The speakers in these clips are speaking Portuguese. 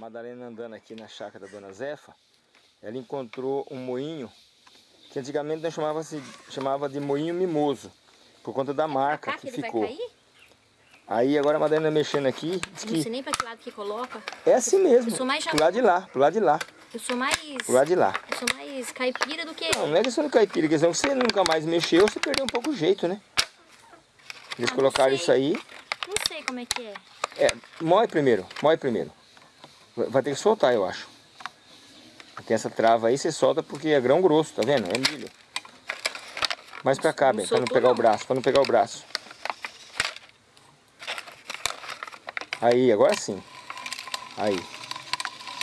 a Madalena andando aqui na chácara da Dona Zefa, ela encontrou um moinho que antigamente nós chamava, -se, chamava de moinho mimoso, por conta da marca que, que ficou. Aí agora a Madalena mexendo aqui. Não sei nem para que lado que coloca. É assim mesmo. Eu sou mais Pro lado de lá, pro lado de lá. Eu sou mais. Pro lado de lá. Eu sou mais caipira do que. Não, não é questão de caipira, é questão que você nunca mais mexeu, você perdeu um pouco o jeito, né? Eles ah, colocaram isso aí. Não sei como é que é. É, moe primeiro, moe primeiro. Vai ter que soltar, eu acho. Tem essa trava aí, você solta porque é grão grosso, tá vendo? É milho. Mais pra cá, bem, pra não pegar não. o braço, pra não pegar o braço. Aí, agora sim. Aí.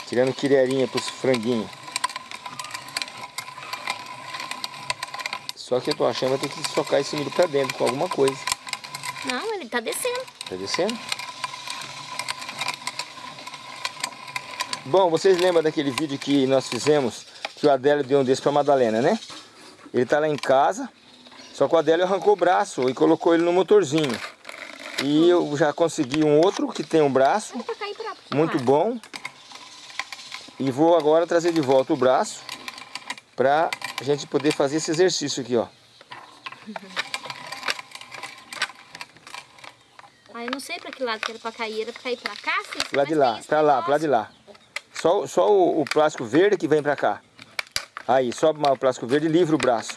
Tirando quireirinha pros franguinhos. Só que eu tô achando que vai ter que socar esse milho pra dentro com alguma coisa. Não, ele tá descendo. Tá descendo? Bom, vocês lembram daquele vídeo que nós fizemos, que o Adélio deu um desse pra Madalena, né? Ele tá lá em casa, só que o Adélio arrancou o braço e colocou ele no motorzinho. E eu já consegui um outro que tem um braço, muito bom. E vou agora trazer de volta o braço pra gente poder fazer esse exercício aqui, ó. Ah, eu não sei pra que lado que era pra cair, era pra cair pra cá? Lá de lá, pra lá, pra lá de lá. Só, só o, o, plástico verde que vem pra cá. Aí, sobe o plástico verde e livra o braço.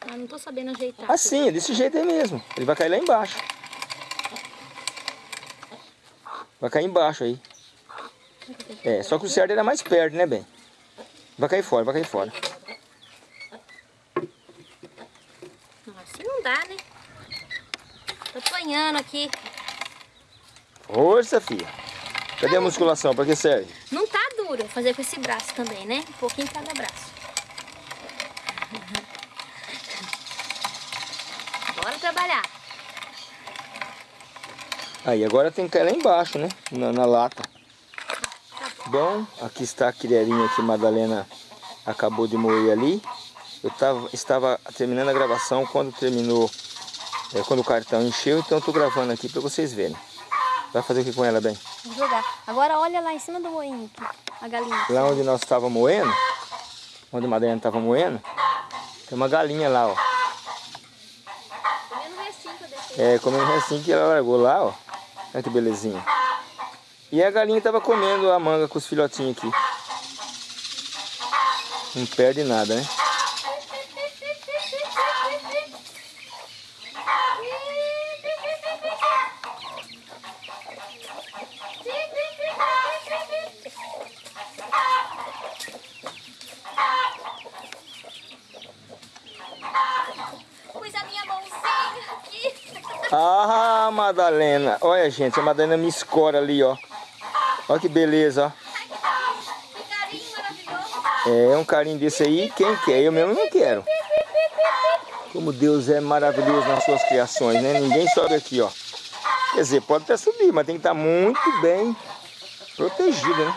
Ah, não tô sabendo ajeitar. Assim, desse jeito aí mesmo. Ele vai cair lá embaixo. Vai cair embaixo aí. É, só que o certo era mais perto, né, bem? Vai cair fora, vai cair fora. Assim não dá, né? Tô apanhando aqui. Força, filha. Cadê a musculação? Pra que serve? Não tá duro fazer com esse braço também, né? Um pouquinho cada braço. Bora trabalhar. Aí, agora tem que cair lá embaixo, né? Na, na lata. Bom, aqui está a criarinha que Madalena acabou de moer ali. Eu tava, estava terminando a gravação quando terminou, é, quando o cartão encheu, então eu estou gravando aqui para vocês verem. Vai fazer o que com ela, bem? Jogar. Agora olha lá em cima do moinho aqui, a galinha. Lá onde nós estávamos moendo, onde a Madalena estava moendo, tem uma galinha lá, ó. Comendo restinho que eu deixei. É, comendo restinho que ela largou lá, ó. Olha que belezinha. E a galinha estava comendo a manga com os filhotinhos aqui. Não perde nada, né? Ah, Madalena. Olha, gente, a Madalena me escora ali, ó. Olha que beleza, ó. É, um carinho desse aí, quem quer? Eu mesmo não quero. Como Deus é maravilhoso nas suas criações, né? Ninguém sobe aqui, ó. Quer dizer, pode até subir, mas tem que estar muito bem protegido, né?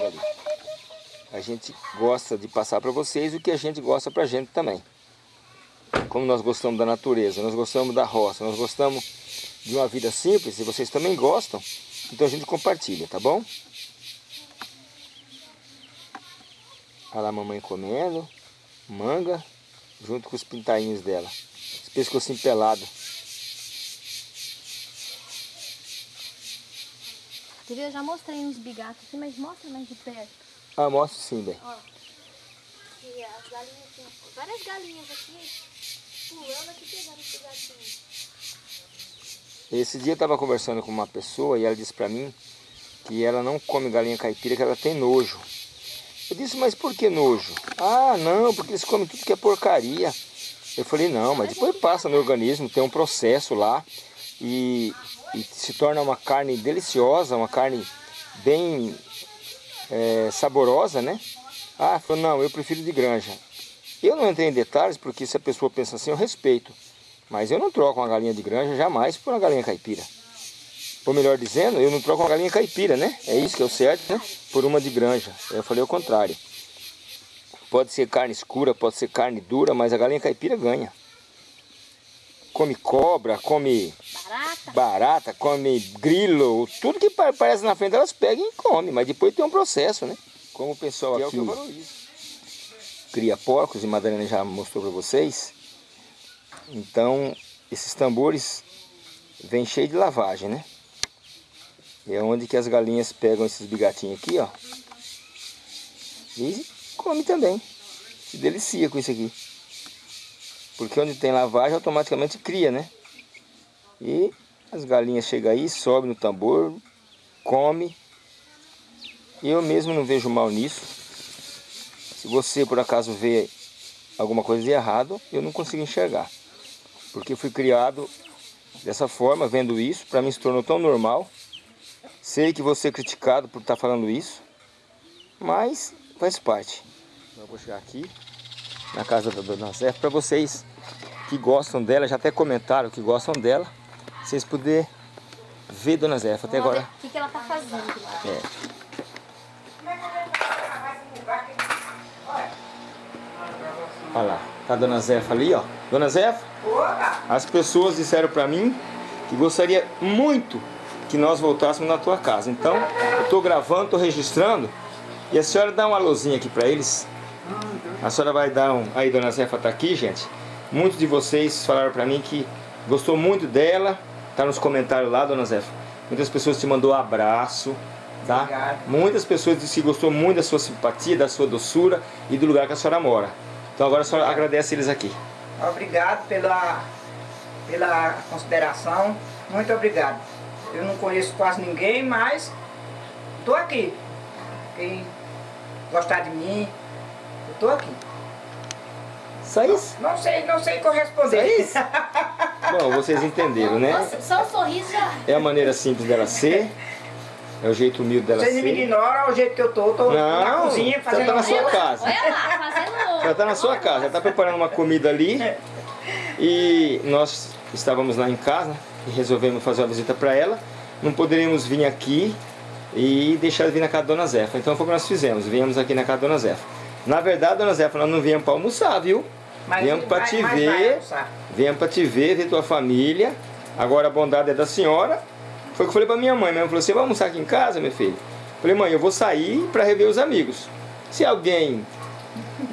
Ali. A gente gosta de passar para vocês o que a gente gosta pra gente também. Como nós gostamos da natureza, nós gostamos da roça, nós gostamos de uma vida simples, e vocês também gostam, então a gente compartilha, tá bom? Olha lá a mamãe comendo, manga, junto com os pintainhos dela. Esse pescocinho pelado. Eu já mostrei uns bigatos aqui, mas mostra mais de perto. Ah, mostra sim, bem. Ó, aqui, as galinhas, várias galinhas aqui, esse. Esse dia eu estava conversando com uma pessoa e ela disse para mim que ela não come galinha caipira, que ela tem nojo. Eu disse, mas por que nojo? Ah, não, porque eles comem tudo que é porcaria. Eu falei, não, mas depois passa no organismo, tem um processo lá e, e se torna uma carne deliciosa, uma carne bem é, saborosa, né? Ah, falou, não, eu prefiro de granja. Eu não entrei em detalhes porque se a pessoa pensa assim, eu respeito. Mas eu não troco uma galinha de granja jamais por uma galinha caipira. Ou melhor dizendo, eu não troco uma galinha caipira, né? É isso que é o certo, né? Por uma de granja. Eu falei o contrário. Pode ser carne escura, pode ser carne dura, mas a galinha caipira ganha. come cobra, come Barata. barata, come grilo, tudo que pa- aparece na frente elas pegam e comem, mas depois tem um processo, né? Como o pessoal aqui, é o que eu valorizo. Cria porcos, e Madalena já mostrou para vocês, então esses tambores vêm cheios de lavagem, né? É onde que as galinhas pegam esses bigatinhos aqui, ó. E come também. Se delicia com isso aqui. Porque onde tem lavagem automaticamente cria, né? E as galinhas chegam aí, sobem no tambor, come. Eu mesmo não vejo mal nisso. Se você por acaso vê alguma coisa de errado, eu não consigo enxergar. Porque fui criado dessa forma, vendo isso, para mim se tornou tão normal. Sei que vou ser criticado por estar falando isso, mas faz parte. Eu vou chegar aqui na casa da Dona Zé para vocês que gostam dela, já até comentaram que gostam dela, vocês poderem ver Dona Zé até agora. O que, que ela tá fazendo lá? É. Olha lá, tá a Dona Zefa ali, ó. Dona Zefa, as pessoas disseram pra mim que gostaria muito que nós voltássemos na tua casa. Então, eu tô gravando, tô registrando. E a senhora dá um alôzinho aqui pra eles. A senhora vai dar um... Aí, Dona Zefa tá aqui, gente. Muitos de vocês falaram pra mim que gostou muito dela. Tá nos comentários lá, Dona Zefa. Muitas pessoas te mandou abraço, tá? Muitas pessoas disseram que gostou muito da sua simpatia, da sua doçura e do lugar que a senhora mora. Então agora senhora agradece eles aqui. Obrigado pela, pela consideração. Muito obrigado. Eu não conheço quase ninguém, mas estou aqui. Quem gostar de mim, eu estou aqui. Só isso? Não sei, não sei corresponder. Só isso? Bom, vocês entenderam, né? Nossa, só um sorriso já. É a maneira simples dela ser. É o jeito humilde dela Vocês me ser. ignoram o jeito que eu tô, tô na Não, cozinha você fazendo tá na sua casa. Olha lá, fazendo... Já tá na sua casa, já tá preparando uma comida ali. E nós estávamos lá em casa e resolvemos fazer uma visita para ela. Não poderíamos vir aqui e deixar ela vir na casa da Dona Zefa. Então foi o que nós fizemos, viemos aqui na casa da Dona Zefa. Na verdade, Dona Zefa, nós não viemos para almoçar, viu? Mas viemos para te ver, almoçar. viemos para te ver, ver tua família. Agora a bondade é da senhora. Foi o que eu falei para minha mãe. Minha mãe falou, você vai almoçar aqui em casa, meu filho? Falei, mãe, eu vou sair para rever os amigos. Se alguém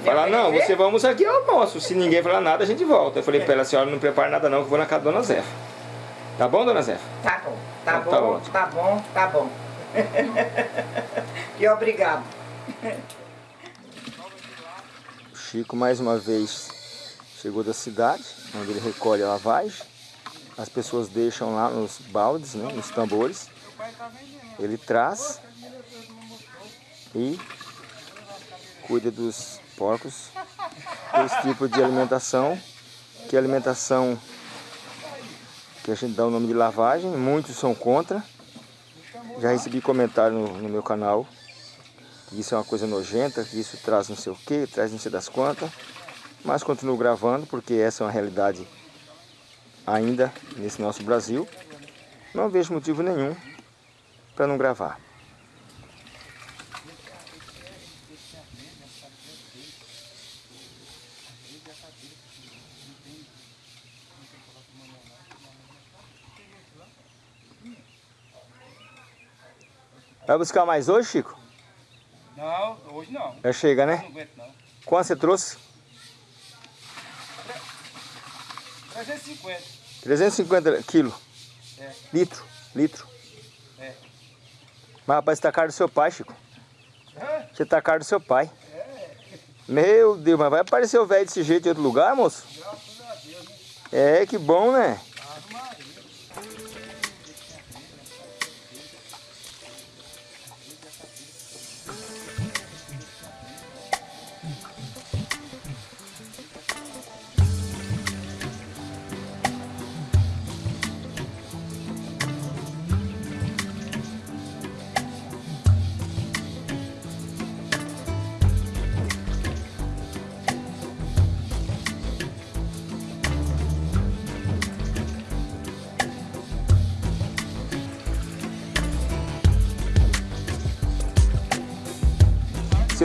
falar, não, você vai almoçar aqui, eu almoço. Se ninguém falar nada, a gente volta. Eu falei para ela, senhora não prepara nada não, que eu vou na casa da Dona Zefa. Tá bom, Dona Zefa? Tá bom, tá Então tá bom, ótimo. tá bom, tá bom. e obrigado. O Chico, mais uma vez, chegou da cidade, onde ele recolhe a lavagem. As pessoas deixam lá nos baldes, né, nos tambores. Ele traz e cuida dos porcos. Esse tipo de alimentação, que é alimentação que a gente dá o nome de lavagem. Muitos são contra. Já recebi comentário no, no meu canal que isso é uma coisa nojenta, que isso traz não sei o que, traz não sei das quantas. Mas continuo gravando porque essa é uma realidade ainda nesse nosso Brasil. Não vejo motivo nenhum para não gravar. Vai buscar mais hoje, Chico? Não, hoje não. Já chega, né? Não aguento não. Quanto você trouxe? 350. 350 quilos. É. Litro. Litro. É. Mas rapaz, você tá caro do seu pai, Chico. Hã? Você tá caro do seu pai. Meu Deus, mas vai aparecer o velho desse jeito em outro lugar, moço? Graças a Deus, né? É, que bom, né?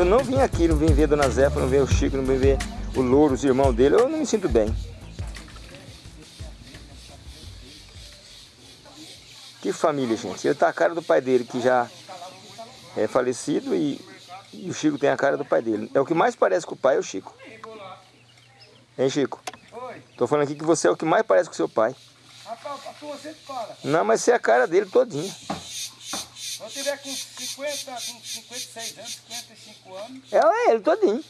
eu não vim aqui, não vim ver Dona Zefa, não ver o Chico, não vim ver o Louro, os irmãos dele, eu não me sinto bem. Que família, gente. Ele tá a cara do pai dele, que já é falecido, e, e o Chico tem a cara do pai dele. É o que mais parece com o pai, é o Chico. Hein, Chico? Oi. Tô falando aqui que você é o que mais parece com seu pai. Rapaz, tu fala. Não, mas você é a cara dele todinho. Quando eu tiver com 50, com 56 anos, 55 anos, Ela é ele todinho.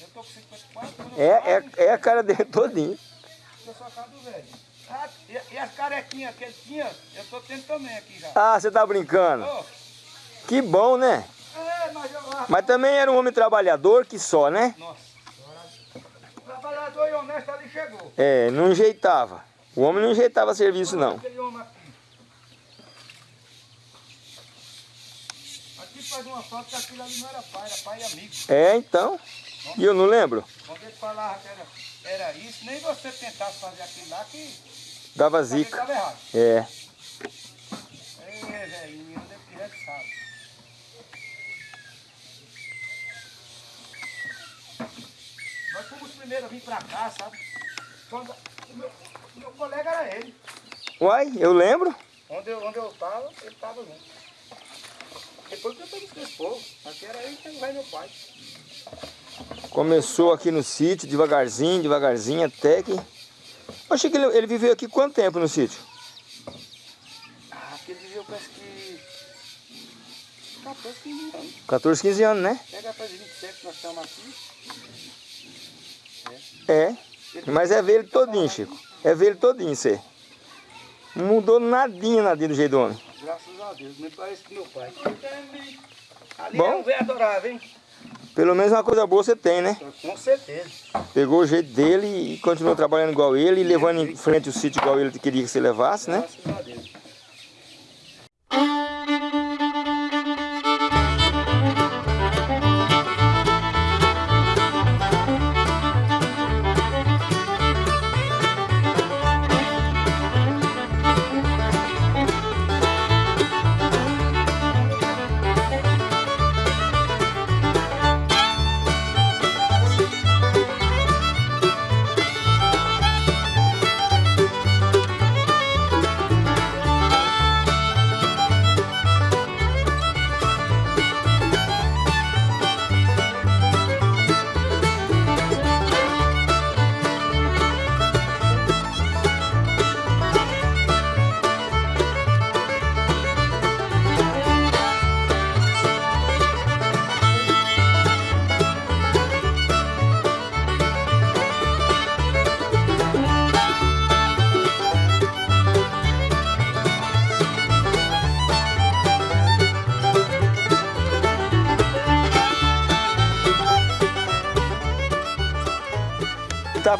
eu tô com 54, quando eu É, é, é a cara dele todinho. eu sou a cara do velho. Ah, e, e as carequinhas que ele tinha, eu tô tendo também aqui já. Ah, você tá brincando. Ô, Que bom, né? é, mas eu... Mas também era um homem trabalhador que só, né? Nossa. Trabalhador e honesto ali chegou. É, não enjeitava. O homem não enjeitava serviço, não. Aquele homem aqui. Aqui faz uma foto que aquilo ali não era pai, era pai e amigo. É, então. E eu não lembro. Quando ele falava que era, era isso, nem você tentasse fazer aquilo lá que Dava zica. estava errado. É. Ei, velhinho, onde é que é que sabe? Nós fomos os primeiros a vir pra cá, sabe? Quando, o meu, meu colega era ele. Uai, eu lembro. Onde eu, onde eu tava, ele tava junto. Depois que eu peguei esse povo, aqui era ele que vai meu pai. Começou aqui no sítio, devagarzinho, devagarzinho, até que... Achei que ele, ele viveu aqui quanto tempo no sítio? Ah, aquele viveu parece que 14, 15 anos. 14, 15 anos, né? Pega para 27 que nós estamos aqui. É. Mas é ver ele todinho, Chico. É ver ele todinho, você. Não mudou nadinha, nadinha do jeito do homem. Graças a Deus, me parece que meu pai. Ali Bom. é um velho adorável, hein? Pelo menos uma coisa boa você tem, né? Com certeza. Pegou o jeito dele e continuou trabalhando igual ele, e levando em frente o sítio igual ele queria que você levasse, né? Graças a Deus.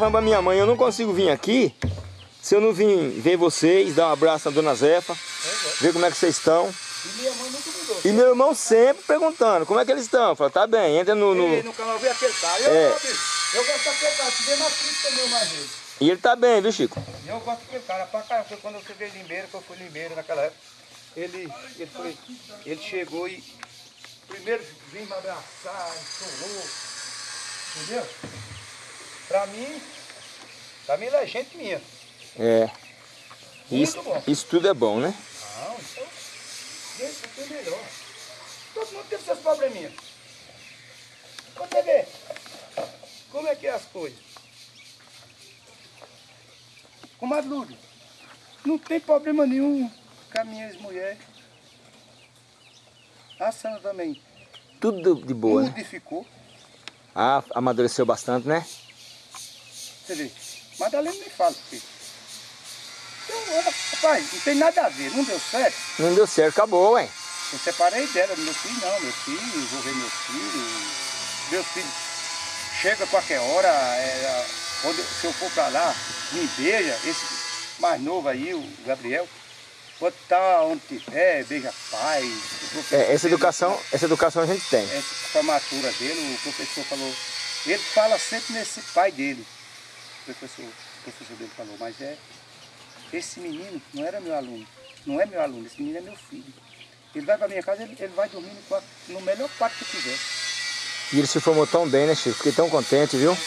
Falando pra minha mãe, eu não consigo vir aqui se eu não vim ver vocês, dar um abraço na dona Zefa, ver como é que vocês estão. E minha mãe nunca mudou. E meu irmão sempre perguntando, como é que eles estão? Fala, tá bem, entra no... no- Ei, no canal vê aquele cara. Eu, É. gosto- eu gosto daquele cara, se vê mais crítica meu mais ele. E ele tá bem, viu Chico? Eu gosto daquele cara pra caramba, porque quando eu cheguei Limeira, que eu fui Limeira naquela época, ele, ele, foi, ele chegou e primeiro vim me abraçar, chorou, entendeu? Pra mim, pra mim ele é gente minha. É. Isso, isso tudo é bom, né? Não, então, isso é melhor. Todo mundo tem seus probleminhas. Você vê, como é que é as coisas? Comadre não tem problema nenhum com a minha ex-mulher. A Sandra também Tudo de boa, né? modificou. Ah, amadureceu bastante, né? Você vê, Madalena me fala porque. Então, olha, rapaz, não tem nada a ver, não deu certo. Não deu certo, acabou, ué. Eu separei dela, meu filho não, meu filho, vou ver meu filho. Meus filhos chega a qualquer hora, é, quando, se eu for pra lá, me beija, esse mais novo aí, o Gabriel, pode estar onde tiver, beija pai. É, essa dele- educação, essa educação a gente tem. essa formatura dele, o professor falou, ele fala sempre nesse pai dele, o professor, o professor dele falou, mas é, esse menino não era meu aluno, não é meu aluno, esse menino é meu filho. Ele vai pra minha casa, ele, ele vai dormir no, quarto, no melhor quarto que tiver. E ele se formou tão bem, né, Chico? Fiquei tão contente, viu?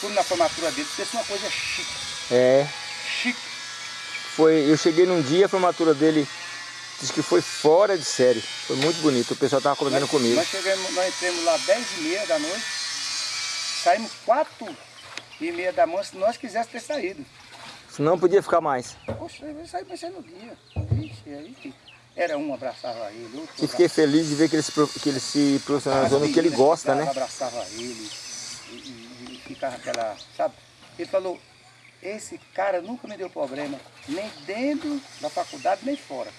Tudo na formatura dele, porque isso é uma coisa chique, É. chique. Foi, eu cheguei num dia, a formatura dele Diz que foi fora de série. Foi muito bonito. O pessoal tava comendo comigo. Nós chegamos, nós entramos lá 10 e meia da noite. Saímos 4 e meia da manhã se nós quiséssemos ter saído. Senão podia ficar mais. Poxa, eu saí mais no dia. Vixe, aí era um abraçava ele, outro E fiquei feliz de ver que ele se, que ele se profissionalizou no que ele gosta, né? Abraçava ele e, e- e ficava aquela, sabe? Ele falou, esse cara nunca me deu problema, nem dentro da faculdade, nem fora.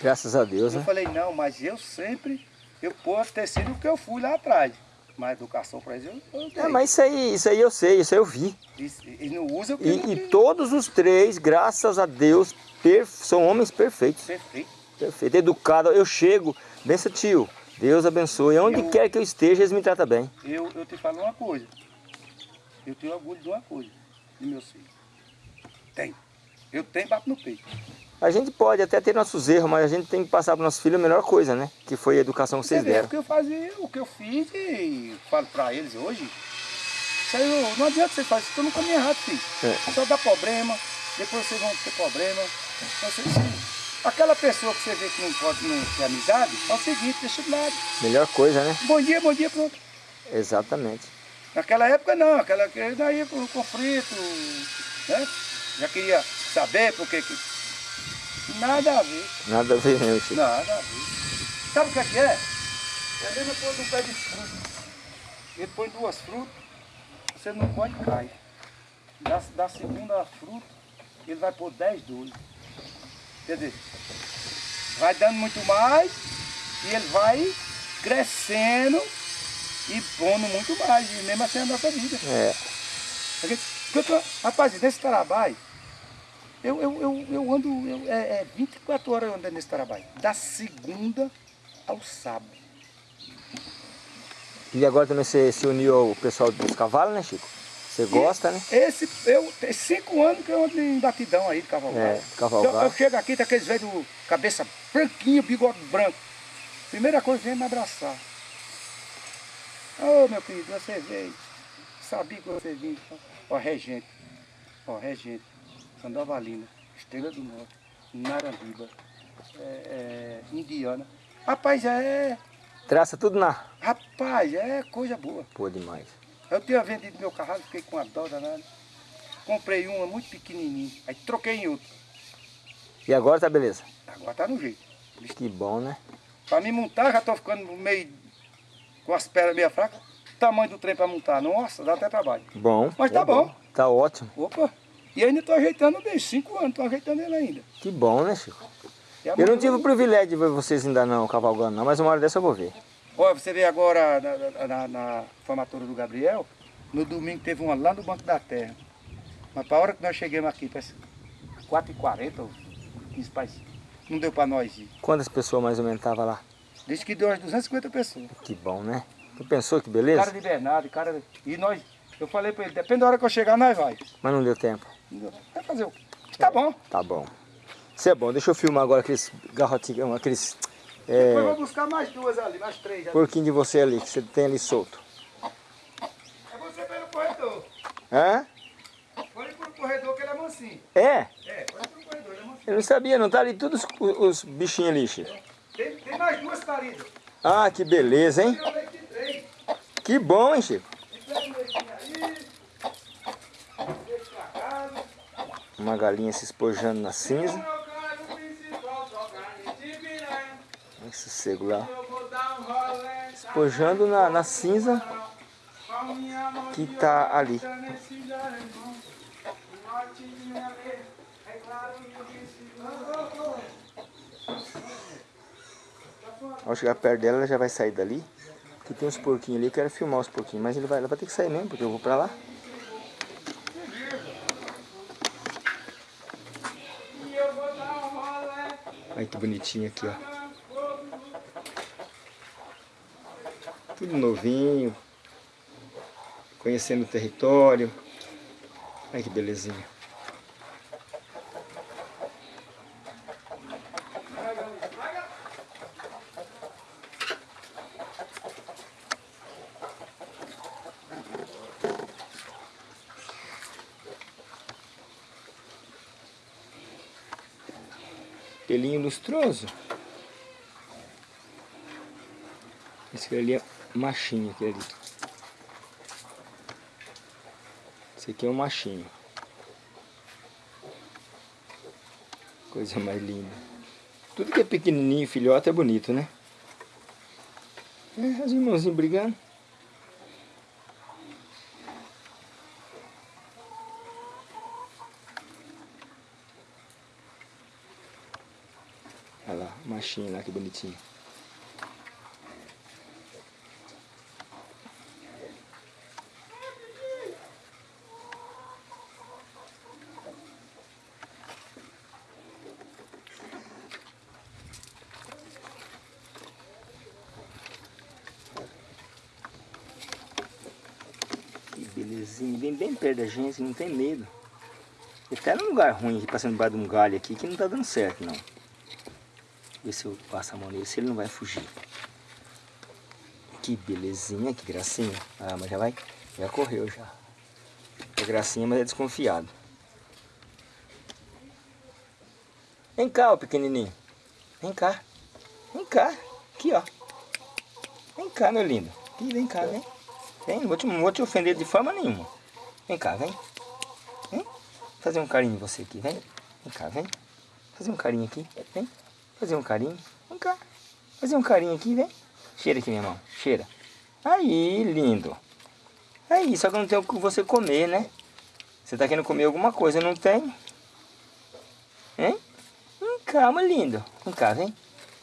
Graças a Deus, Eu né? falei, não, mas eu sempre, eu posso ter sido o que eu fui lá atrás. Mas educação para eles eu, eu dei. É, mas isso aí, isso aí eu sei, isso aí eu vi. E, e não usa o E, não e todos os três, graças a Deus, per- são homens perfeitos. Perfeito. Perfeito, educado. Eu chego, benção tio, Deus abençoe. Onde Eu- quer que eu esteja, eles me tratam bem. Eu, eu te falo uma coisa. Eu tenho orgulho de uma coisa, de meu filho. Tem. Eu tenho, bato no peito. A gente pode até ter nossos erros, mas a gente tem que passar para nossos filhos a melhor coisa, né? Que foi a educação que vocês deram. o que eu fazia, o que eu fiz e falo pra eles hoje. Não- não adianta você fazer, isso no caminho errado, filho. É. Só dá problema, depois vocês vão ter problema. Então, você- você- aquela pessoa que você vê que não pode não ter amizade, é o seguinte, deixa de lado. Melhor coisa, né? Bom dia, bom dia, pronto. Exatamente. Naquela época não, aquela que daí com conflito, né? Já queria saber porque que. Nada a ver. Nada a ver, né, Chico? Nada a ver. Sabe o que é que é? É a mesma coisa um pé de fruta. Ele põe duas frutas, você não pode cai. Da, da segunda fruta, ele vai pôr 10 dois. Quer dizer, vai dando muito mais e ele vai crescendo e pondo muito mais. E mesmo assim é a nossa vida. É. Porque rapaz, nesse trabalho, eu, eu, eu, eu ando, eu, é, é 24 horas eu ando nesse trabalho. Da segunda ao sábado. E agora também você se uniu ao pessoal dos cavalos, né, Chico? Você gosta, né? Esse, eu, tem cinco anos que eu ando em batidão aí de cavalgada. É, cavalgada. Eu, eu chego aqui, tá aqueles velhos, cabeça branquinha, bigode branco. Primeira coisa, vem me abraçar. Ô, meu querido, você veio. Sabia que você vinha. Ó, regente. Ó, regente. Sandovalina. Estrela do Norte. Narandiba. É, é, Indiana. Rapaz, é... Traça tudo na... Rapaz, é coisa boa. Pô, demais. Eu tinha vendido meu carro, fiquei com a dó danada. Comprei uma muito pequenininha, aí troquei em outra. E agora tá beleza? Agora tá no jeito. Que bom, né? Pra me montar, já tô ficando meio com as pernas meio fracas. Tamanho do trem pra montar, nossa, dá até trabalho. Bom. Mas tá é bom. Tá ótimo. Opa, e ainda tô ajeitando desde cinco anos, tô ajeitando ele ainda. Que bom, né, Chico? Eu não tive o privilégio de ver vocês ainda não cavalgando, não, mas uma hora dessa eu vou ver. Olha, você vê agora na, na- na- formatura do Gabriel, no domingo teve uma lá no Banco da Terra. Mas para a hora que nós chegamos aqui, parece 4h40 ou 15 para não deu para nós ir. Quantas pessoas mais ou menos estavam lá? Disse que deu umas 250 pessoas. Que bom, né? Tu pensou que beleza? Cara de Bernardo, cara. E nós, eu falei para ele, depende da hora que eu chegar, nós vai. Mas não deu tempo. Vai fazer o quê? Tá bom. Tá bom. Isso é bom. Deixa eu filmar agora aqueles garrotinhos, aqueles Depois eu é, vou buscar mais duas ali, mais três ali. porquinhos de você ali, que você tem ali solto. É você pelo corredor. Hã? Pode ir pro corredor que ele é mansinho. É? É, pode ir pro corredor, ele é mansinho. Eu não sabia, não tá ali todos os, os bichinhos ali, Chico. Tem, tem mais duas paridas. Ah, que beleza, hein? Eu três. Que bom, hein, Chico? Pega um leitinho aí. Deixa pra casa. Uma galinha se espojando na cinza. Esse sossego lá. Espojando na, na cinza que tá ali. Ao chegar perto dela, ela já vai sair dali. Que tem uns porquinhos ali, eu quero filmar os porquinhos. Mas ele vai, ela vai ter que sair mesmo, porque eu vou pra lá. E eu vou dar um rolê. Olha que bonitinho aqui, ó. Tudo novinho. Conhecendo o território. Olha que belezinha. pelinho lustroso. Esse ali é machinho, aquele ali. Esse aqui é um machinho. Coisa mais linda. Tudo que é pequenininho, filhote, é bonito, né? É, os irmãozinhos brigando. Olha lá, que bonitinho. Belezinha, bem, bem perto da gente, não tem medo. Ele tá num lugar ruim, aqui, passando debaixo de um galho aqui, que não tá dando certo não. Ver se eu passo a mão nele, se ele não vai fugir. Que belezinha, que gracinha. Ah, mas já vai, já correu já. É gracinha, mas é desconfiado. Vem cá, ó pequenininho. Vem cá. Vem cá. Aqui, ó. Vem cá, meu lindo. Aqui, vem cá, vem. Vem, não vou te, não vou te ofender de forma nenhuma. Vem cá, vem. Vem. Fazer um carinho em você aqui, vem. Vem cá, vem. Fazer um carinho aqui, vem. Fazer um carinho. Vem cá. Fazer um carinho aqui, vem. Cheira aqui, minha mão. Cheira. Aí, lindo. Aí, só que não tem o que você comer, né? Você tá querendo comer alguma coisa, não tem? Hein? Vem cá, meu lindo. Vem cá, vem.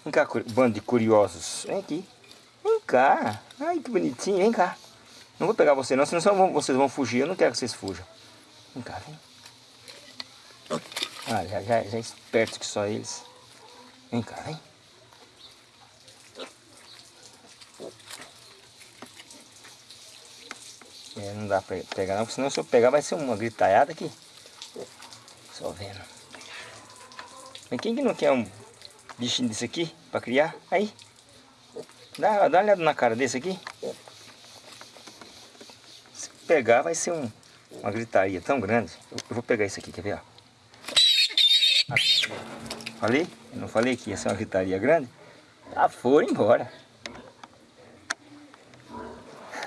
Vem cá, bando de curiosos. Vem aqui. Vem cá. Ai, que bonitinho. Vem cá. Não vou pegar você não, senão vocês vão fugir. Eu não quero que vocês fujam. Vem cá, vem. Ah, já, já, já é esperto que só eles. Vem cá, vem. É, não dá pra pegar não, porque senão se eu pegar vai ser uma gritalhada aqui. Só vendo. Mas quem que não quer um bichinho desse aqui pra criar? Aí. Dá, dá uma olhada na cara desse aqui. Se pegar vai ser um, uma gritaria tão grande. Eu, eu vou pegar esse aqui, quer ver? Ó. Falei? Eu não falei que ia ser uma gritaria grande? Ah, foram embora.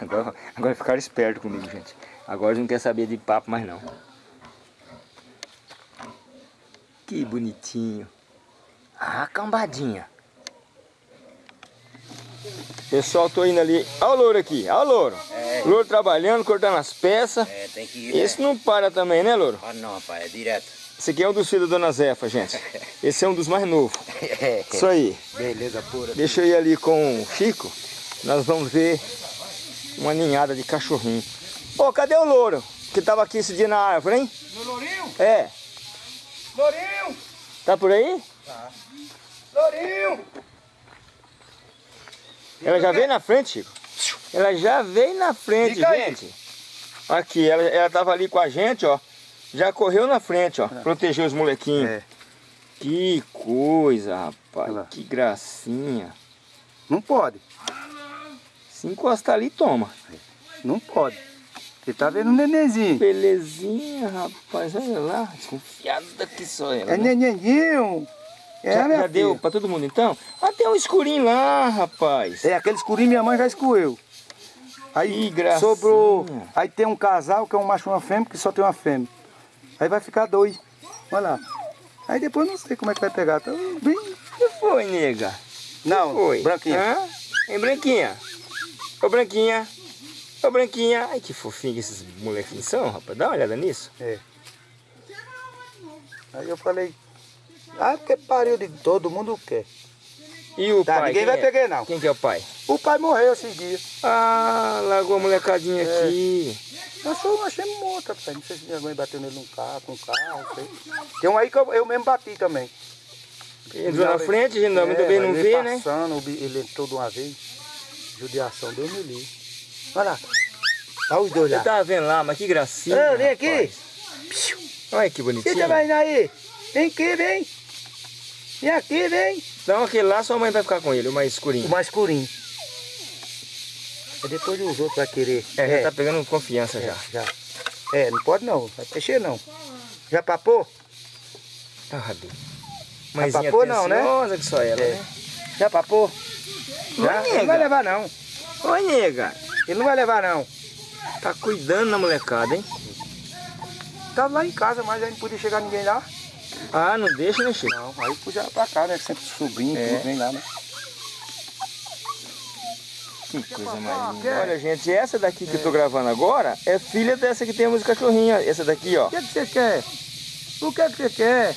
Agora, agora ficaram espertos comigo, gente. Agora não querem saber de papo mais não. Que bonitinho. Ah, cambadinha. Pessoal, tô indo ali. Olha o louro aqui, olha o louro. É. Louro trabalhando, cortando as peças. É, tem que ir. Esse não para também, né, louro? Ah, não, rapaz, é direto. Esse aqui é um dos filhos da Dona Zefa, gente. Esse é um dos mais novos. Isso aí. Beleza pura. Deixa eu ir ali com o Chico. Nós vamos ver uma ninhada de cachorrinho. Ô, cadê o louro? Que tava aqui esse dia na árvore, hein? No Lourinho? É. Lourinho! Tá por aí? Lourinho! Ela já veio na frente, Chico. Ela já veio na frente, Fica aí. gente. Aqui, ela, ela tava ali com a gente, ó. Já correu na frente, ó. Protegeu os molequinhos. É. Que coisa, rapaz. Olha. Que gracinha. Não pode, Se encostar ali, toma. não pode. Você tá vendo o nenenzinho? Belezinha, rapaz. Olha lá. Desconfiada que só ela. É né? nenenzinho. É, já, já deu pra todo mundo então? Ah, tem um escurinho lá, rapaz. É, aquele escurinho minha mãe já escoeu. Aí sobrou. Aí tem um casal que é um macho e uma fêmea, que só tem uma fêmea. Aí vai ficar dois. Olha lá. Aí depois não sei como é que vai pegar. Tá bem. que foi, nega? Não, Foi. branquinho. Hã? Hein, Branquinha? Ô, Branquinha. Ô, Branquinha. Ai, que fofinho que esses molequinhos são, rapaz. Dá uma olhada nisso. É. Aí eu falei, ah, porque pariu de todo mundo quer. E o Tá, pai? ninguém vai é? pegar não. Quem que é o pai? O pai morreu esses dias. Ah, largou a molecadinha É. aqui. Eu só achei morta, pai. Não sei se minha mãe bateu nele num carro, com um carro, não sei. Tem um aí que eu, eu mesmo bati também. Entrou na frente, gente não- muito bem não vê, né? passando, ele entrou de uma vez. Judiação, Deus me livre. Olha lá. Olha os dois Você lá. tava vendo lá, mas que gracinha. Ô, vem aqui. Olha que bonitinho. você vai indo aí? Vem aqui, vem. Vem aqui, vem. Então aquele lá sua mãe vai ficar com ele, o mais escurinho. O mais escurinho. E depois os outros vai querer. É, já tá pegando confiança já. já. É, não pode não. Vai mexer não. Já papou? Ah, Rabi. Mãezinha papou não, né? que só ela, É. né? Já papou? Já? Ele não vai levar não. Oi, nega. Ele não vai levar não. Tá cuidando da molecada, hein? Tava lá em casa, mas aí não podia chegar ninguém lá. Ah, não deixa, né, Chico? Não, aí puxa pra cá, né? Sempre sobrinho, É. tudo vem lá, né? Que coisa mais linda. Quer? Olha, gente, essa daqui que eu tô gravando agora é filha dessa que temos cachorrinha. Essa daqui, ó. O que, é que você quer? O que, é que você quer?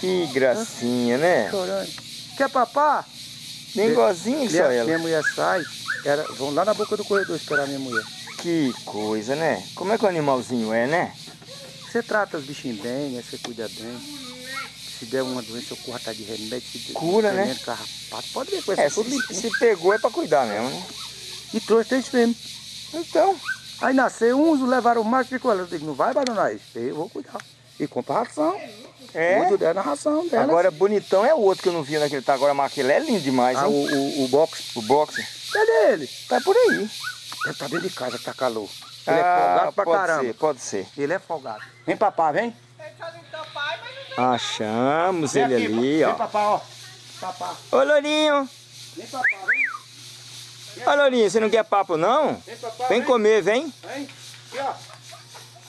Que gracinha, né? Chorando. Quer papá? Que minha, só ela. minha mulher sai, era, vão lá na boca do corredor esperar minha mulher. Que coisa, né? Como é que o animalzinho é, né? Você trata os bichinhos bem, né? Você cuida bem. Se der uma doença, eu corro atrás de remédio. Se Cura, né? Carrapato, pode ver com essa É, tudo se, se pegou é pra cuidar mesmo, né? E trouxe três fêmeas. Então, Aí nasceu uns, levaram o macho e ficou lá. Eu digo, não vai abandonar isso. Eu vou cuidar. E compra ração. é. Cuido dela na ração dela. Agora, bonitão é o outro que eu não vi naquele tá agora, mas aquele é lindo demais, ah, o, o, o box, O boxe. cadê ele? Tá por aí. Ele tá dentro de casa, tá calor. Ele é Ah, folgado pra pode caramba. ser, pode ser. Ele é folgado. Vem papá, vem. Achamos Vem ele aqui, ali, Vem ó. papá, ó. Papá. Ô, Lourinho. Vem papá, vem. Ô, Lourinho, você não quer papo, não? Vem papá, Vem vem. comer, vem. Vem. Aqui, ó.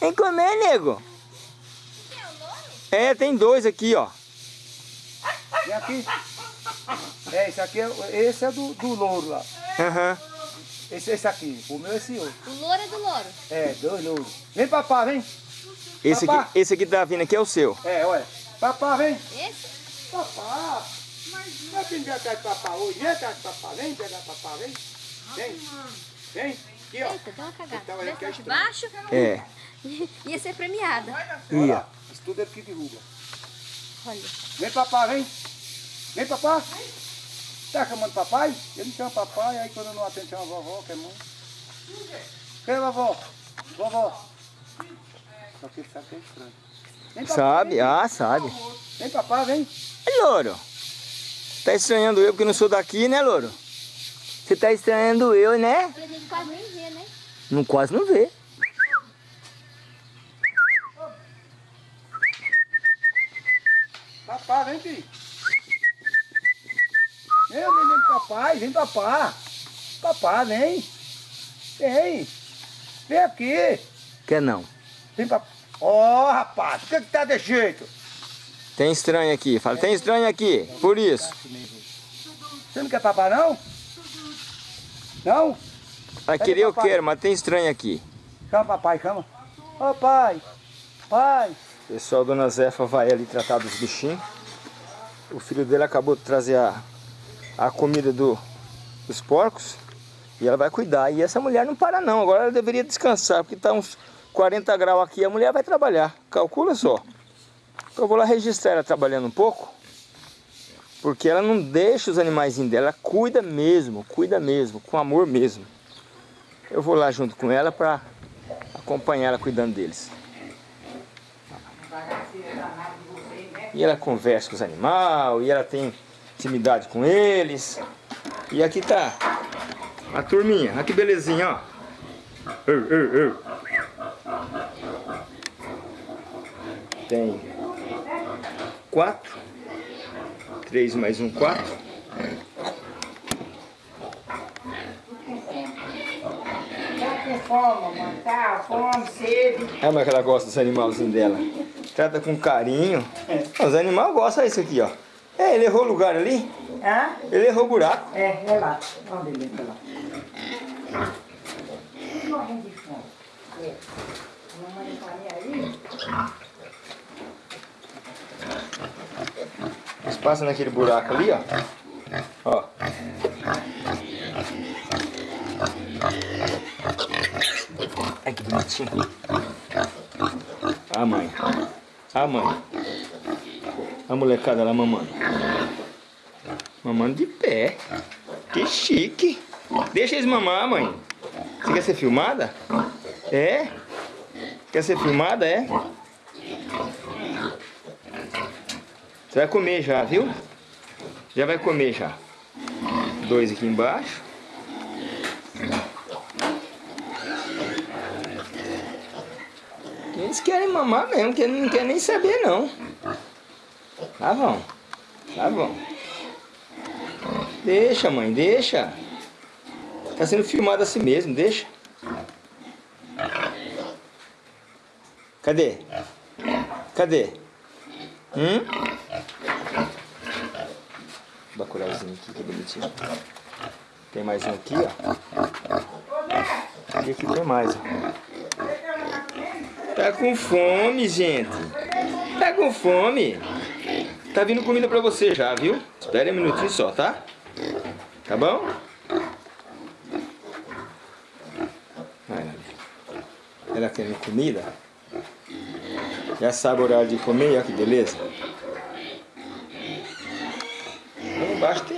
Vem comer, nego. É, tem dois aqui, ó. Vem aqui. É, esse aqui é, esse é do, do louro lá. Aham. Esse, esse aqui. O meu é esse outro. O louro é do louro. É, dois louros. Vem papá, vem. Esse Papá. aqui, esse aqui tá vindo aqui é o seu. É, olha. Papá, vem. Esse? Papá. Mas não quem atrás de papá hoje. Vem atrás de papá. Vem pegar papá, vem. Vem. Vem. Aqui, ó. Eita, deu uma cagada. Então, é que se de baixo. É. Ia ser premiada. Ia. Isso tudo é que derruba. Olha. Vem papá, vem. Vem papá. Tá chamando papai? Eu não chamo papai, aí quando eu não atendo chama vovó, que é mãe. Quem é vovó? Vovó. Só que ele sabe que é estranho. Vem papá, Sabe? Vem, Ah, sabe. vem papá, vem. É, Louro. Tá estranhando eu porque não sou daqui, né, Louro? Você tá estranhando eu, né? Gente quase nem vê, né? Não, quase não vê. Papá, vem aqui. Vem, vem, vem papai, vem papá. Papá, vem. Vem. Vem aqui. Quer não. Vem papá. Ó, rapaz, por que que tá desse jeito? Tem estranho aqui. Fala, tem estranho aqui. Por isso. Você não quer papá, não? Não? Vai querer eu quero, mas tem estranho aqui. Chama papai, chama. Ô, pai. Pai. Pessoal, Dona Zefa vai ali tratar dos bichinhos. O filho dele acabou de trazer a, a comida do, dos porcos. E ela vai cuidar. E essa mulher não para não. Agora ela deveria descansar, porque está uns 40 graus aqui. A mulher vai trabalhar. Calcula só. Eu vou lá registrar ela trabalhando um pouco. Porque ela não deixa os animaizinhos dela. Ela cuida mesmo, cuida mesmo, com amor mesmo. Eu vou lá junto com ela para acompanhar ela cuidando deles. E ela conversa com os animais, e ela tem intimidade com eles. E aqui tá a turminha, olha que belezinha, ó. Tem quatro. Três mais um, quatro. Tá com fome, mamãe. Tá, fome, sede. É, mas que ela gosta dos animalzinhos dela. Trata com carinho. Os animais gostam disso aqui, ó. É, ele errou o lugar ali. Hã? Ele errou o buraco. É, é lá. Onde ele entra lá? Morrendo de fome. É. Mamãe não tá aí. Eles passam naquele buraco ali, ó. Ó. Ai, que bonitinho. A mãe. A mãe. A molecada lá mamando. Mamando de pé. Que chique. Deixa eles mamar, mãe. Você quer ser filmada? É? Quer ser filmada, é? Você vai comer já, viu? Já vai comer já. Dois aqui embaixo. Eles querem mamar mesmo, que não querem nem saber não. Tá bom. Tá bom. Deixa, mãe, deixa. Tá sendo filmado assim mesmo, deixa. Cadê? Cadê? Hum? Bacurauzinho aqui, que bonitinho. Tem mais um aqui, ó. E aqui tem mais, ó. Tá com fome, gente. Tá com fome. Tá vindo comida pra você já, viu? Espere um minutinho só, tá? Tá bom? Ela querendo comida. Já sabe o horário de comer, olha que beleza.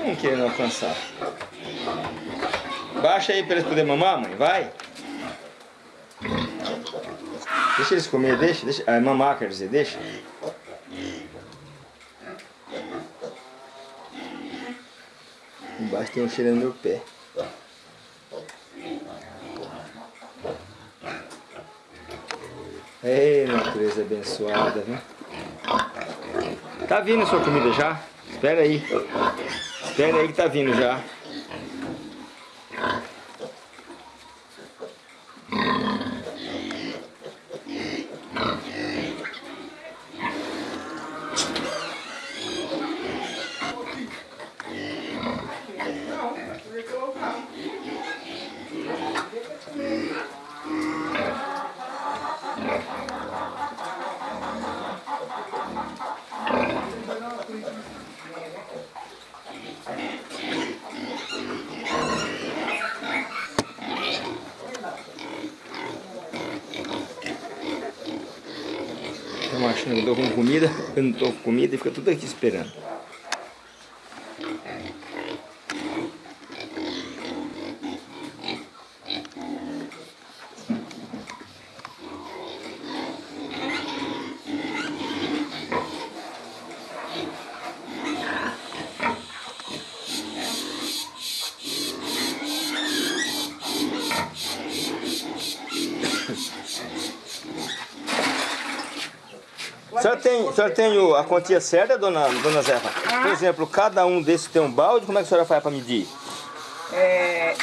Tem um querendo alcançar. Baixa aí para eles poderem mamar, mãe, vai. Deixa eles comer, deixa, deixa. Ah, mamar quer dizer, deixa. Embaixo tem um cheirando meu pé. Ei, natureza abençoada, viu? Tá vindo a sua comida já? Espera aí. Espera aí que tá vindo já. Estão achando que eu tô com eu não tô com comida e fica tudo aqui esperando. Tem, a senhora tem o- a quantia certa, dona, dona Zefa? Por exemplo, cada um desses tem um balde, como é que a senhora faz para medir? É,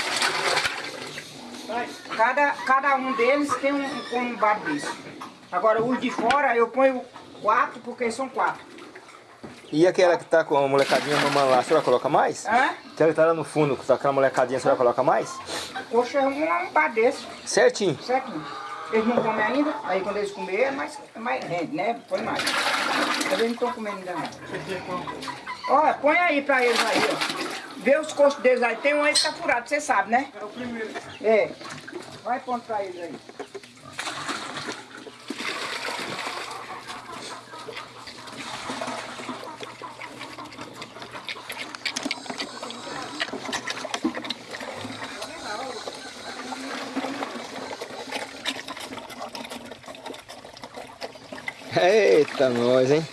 cada, cada um deles tem um, um, um bar desse. Agora, os de fora eu ponho quatro, porque são quatro. E aquela que tá com a molecadinha mamando lá, a senhora coloca mais? Hã? Aquela que tá lá no fundo, com aquela molecadinha, a senhora coloca mais? Coxa é um, um bar desse, Certinho. certinho. Eles não comem ainda, aí quando eles comerem é mais, é mais rende, né? Põe mais. Mas eles não estão comendo ainda não. Olha, põe aí pra eles aí, ó. Vê os costos deles aí. Tem um aí que tá furado, você sabe, né? É o primeiro. É. Vai pondo pra eles aí. Eita, nós, hein?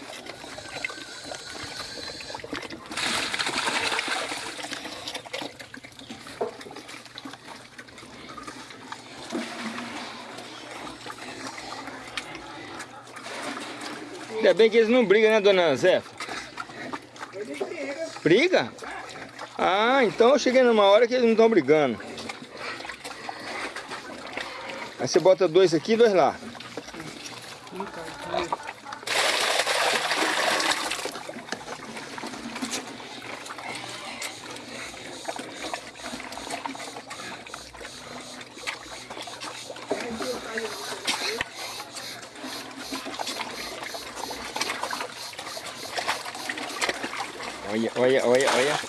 Ainda bem que eles não brigam, né, dona Zefa? Briga? Ah, então eu cheguei numa hora que eles não estão brigando. Aí você bota dois aqui e dois lá. Olha, olha, olha, olha.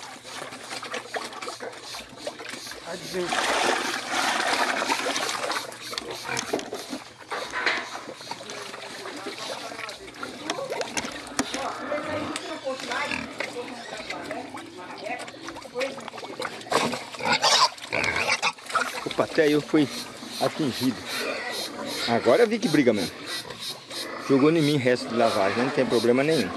Opa, até eu fui atingido. Agora vi que briga mesmo. Jogou em mim resto de lavagem, não tem problema nenhum.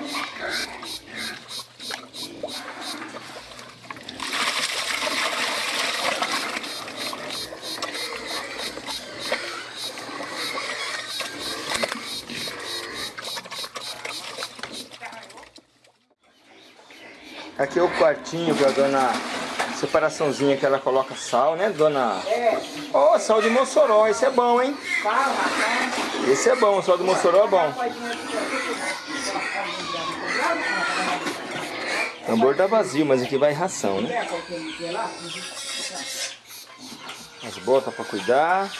Aqui é o quartinho para dona Separaçãozinha que ela coloca sal, né, dona? É, Ó, sal de Mossoró, esse é bom, hein? Esse é bom, sal de Mossoró é bom. O tambor tá vazio, mas aqui vai ração, né? As botas pra cuidar.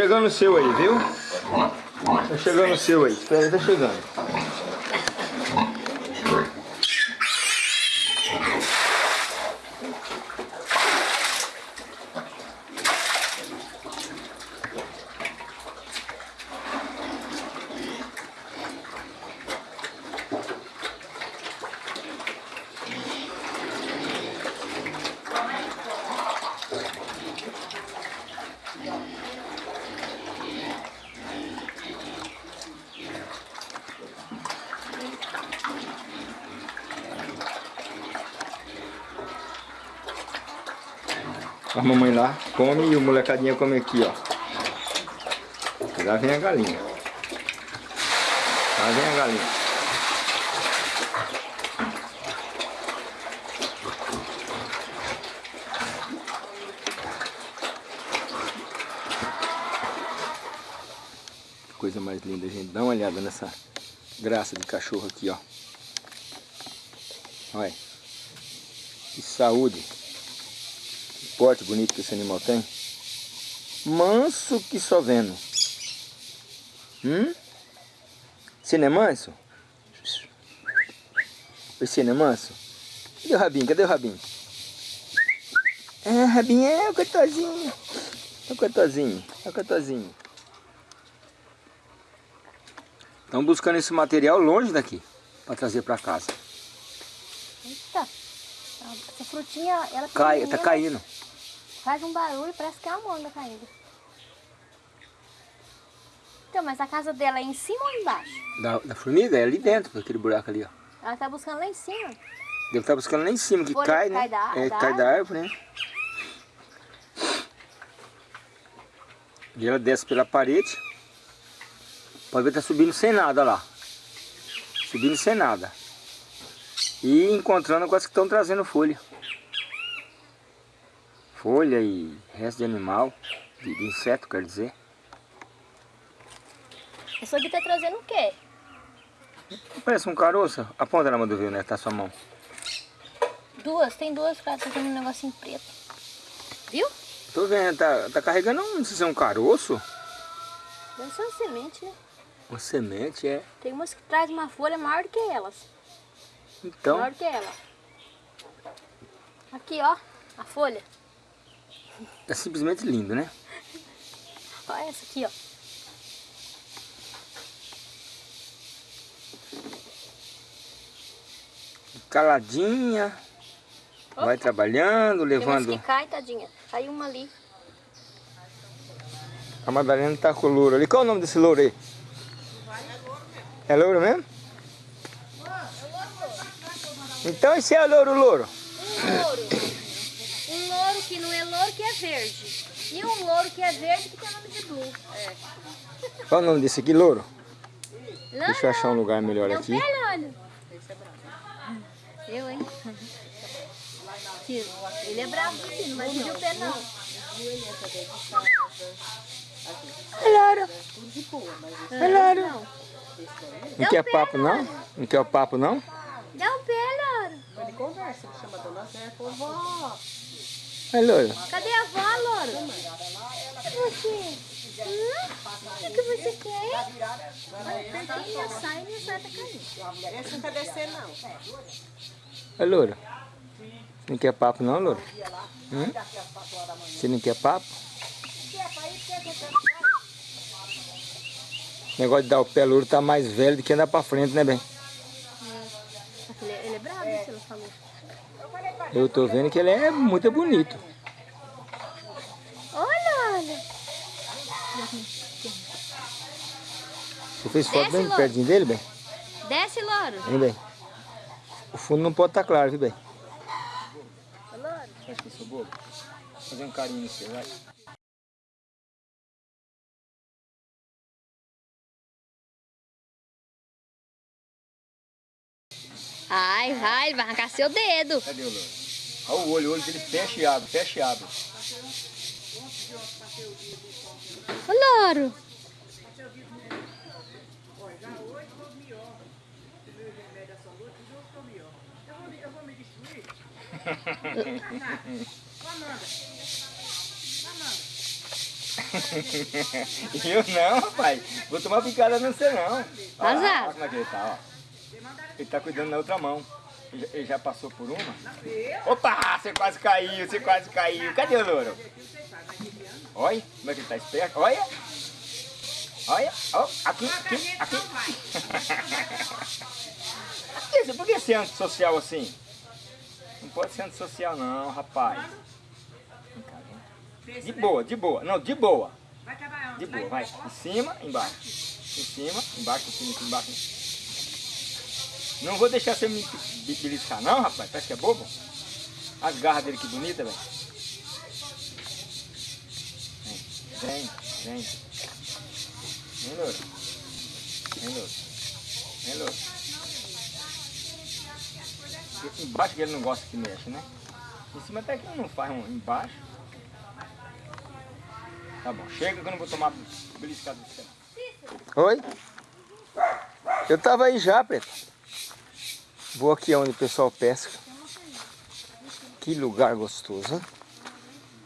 Chegando o seu aí, viu? Tá chegando o seu aí. Espera aí, tá chegando. A mamãe lá come e o molecadinha come aqui, ó. Lá vem a galinha. Lá vem a galinha. Coisa mais linda, gente. Dá uma olhada nessa graça de cachorro aqui, ó. Olha. Que saúde porte bonito que esse animal tem. Manso que só vendo. Hum? Você não é manso? Você não é manso? Cadê o rabinho? Cadê o rabinho? É, rabinho é o cotozinho. É o cotozinho. É o cotozinho. Estão buscando esse material longe daqui. Para trazer para casa. Eita. Essa frutinha, ela Cai, tá caindo. Faz um barulho, parece que é uma manga caindo. Então, mas a casa dela é em cima ou embaixo? Da, da formiga é ali dentro, aquele buraco ali, ó. Ela tá buscando lá em cima. Deve estar buscando lá em cima, que cai, né? cai da- é, da cai da árvore, né? E ela desce pela parede. Pode ver que tá subindo sem nada lá. Subindo sem nada. E encontrando com as que estão trazendo folha. Folha e resto de animal, de, de inseto, quer dizer. Essa aqui tá trazendo o quê? Parece um caroço. Aponta na mão do viu, né? Tá sua mão. Duas, tem duas, cara, tá tendo um negocinho preto. Viu? Tô vendo, tá, tá carregando um, não sei se é um caroço. Deve ser uma semente, né? Uma semente, é. Tem umas que traz uma folha maior do que elas. Então, Maior do que ela. Aqui, ó, a folha. É simplesmente lindo, né? Olha essa aqui, ó. Caladinha. Vai trabalhando, Tem levando. que cai, tadinha. Caiu uma ali. A Madalena tá com o louro ali. Qual é o nome desse louro aí? É louro mesmo? Então esse é o louro louro. Um louro. Um louro que não é louro, que é verde. E um louro que é verde, que tem o nome de blue. É. Qual é o nome desse aqui, louro? Não, Deixa eu achar um lugar melhor não, aqui. pera, olha. Eu, hein? Ele é bravo, sim, não vai pedir o pé, não. É louro. É louro. Não quer papo não? Não quer o papo não? Dá o pé, louro. Ele conversa, ele chama a dona Zé e vó, É louro. Cadê a avó, louro? Cadê você? Hum? O que você quer? Olha, apertei minha saia e minha saia tá caindo. esse não quer descer não. É louro. Não quer papo não, louro? Hum? Você não quer papo? O negócio de dar o pé louro tá mais velho do que andar pra frente, né, bem? Ele, ele é bravo, isso ela falou. Eu tô vendo que ele é muito bonito. Olha, olha. Você fez foto Desce, bem Louro. pertinho dele, bem? Desce, louro. Vem bem. O fundo não pode estar claro, viu, bem? Louro. Acho que eu sou bobo. Fazer um carinho no você, vai. Ai, vai, ele vai arrancar seu dedo. Cadê o louro? Olha o olho, o olho dele fecha e abre, fecha e abre. Ô, louro. Eu não, rapaz. Vou tomar picada não sei não. Olha lá, olha como é que ele tá, ó. Ele tá cuidando na outra mão. Ele já- passou por uma. Opa, você quase caiu, você quase caiu. Cadê o louro? Olha, como é que ele tá esperto. Olha. Olha, ó, aqui, aqui, aqui. Por que- Por que ser antissocial assim? Não pode ser antissocial não, rapaz. De boa, de boa. Não, de boa. De boa, vai. Em cima, embaixo. Em cima, embaixo, em cima, embaixo. Não vou deixar você me be- beliscar não, rapaz. Parece que é bobo. As garras dele que bonita, velho. Vem, vem, vem. Louro. Vem, louro. Vem, louro. Embaixo que ele não gosta que mexe, né? Em cima até que não faz um embaixo. Tá bom, chega que eu não vou tomar beliscada do céu. Oi? Eu tava aí já, Preto. Vou aqui onde o pessoal pesca. Que lugar gostoso?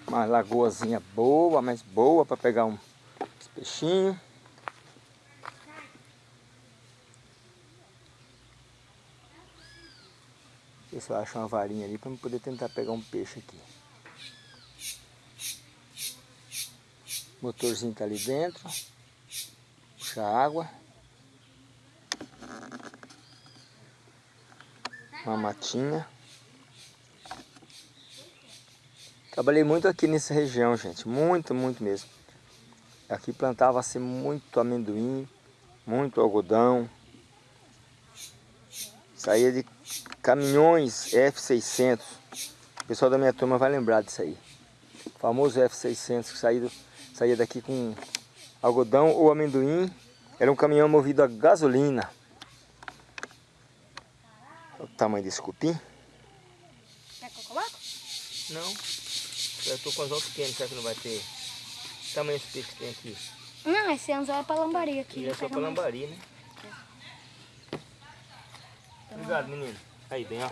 Uma lagoazinha boa, mas boa para pegar um uns peixinhos. Ver se eu acho uma varinha ali para poder tentar pegar um peixe aqui. O motorzinho tá ali dentro. Puxa água. Uma matinha. Trabalhei muito aqui nessa região, gente. Muito, muito mesmo. Aqui plantava-se muito amendoim, muito algodão. Saía de caminhões F600. O pessoal da minha turma vai lembrar disso aí. O famoso F600 que saía, saía daqui com algodão ou amendoim. Era um caminhão movido a gasolina. O tamanho desse cupim. Quer que eu coloque? Não. Eu tô com anzol pequeno, será que não vai ter? Que tamanho esse peixe que tem aqui? Não, esse anzol é pra lambari aqui. Ele é só pra mais. lambari, né? Obrigado, menino. Aí, bem, ó.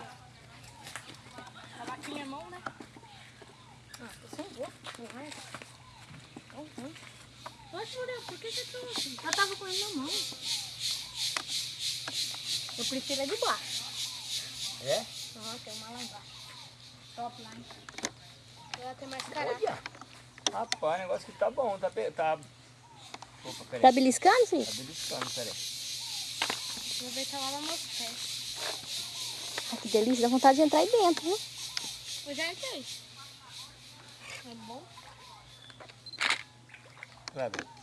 A vaquinha é mão, né? Ah, tô sem gosto. Não é? Tão ruim. Oxe, Muriel, por que você trouxe? Eu tava com ele na mão. Eu prefiro a de baixo. É? Ó, tem uma lá embaixo. Top line. Ela tem mais caráter. Olha! Rapaz, o negócio que tá bom, tá... pe- tá... Opa, peraí. Tá beliscando, sim? Tá beliscando, peraí. Vou ver ela lá nos pés. Ah, que delícia, dá vontade de entrar aí dentro, viu? Eu já entrei. É bom? Vai, Bruno.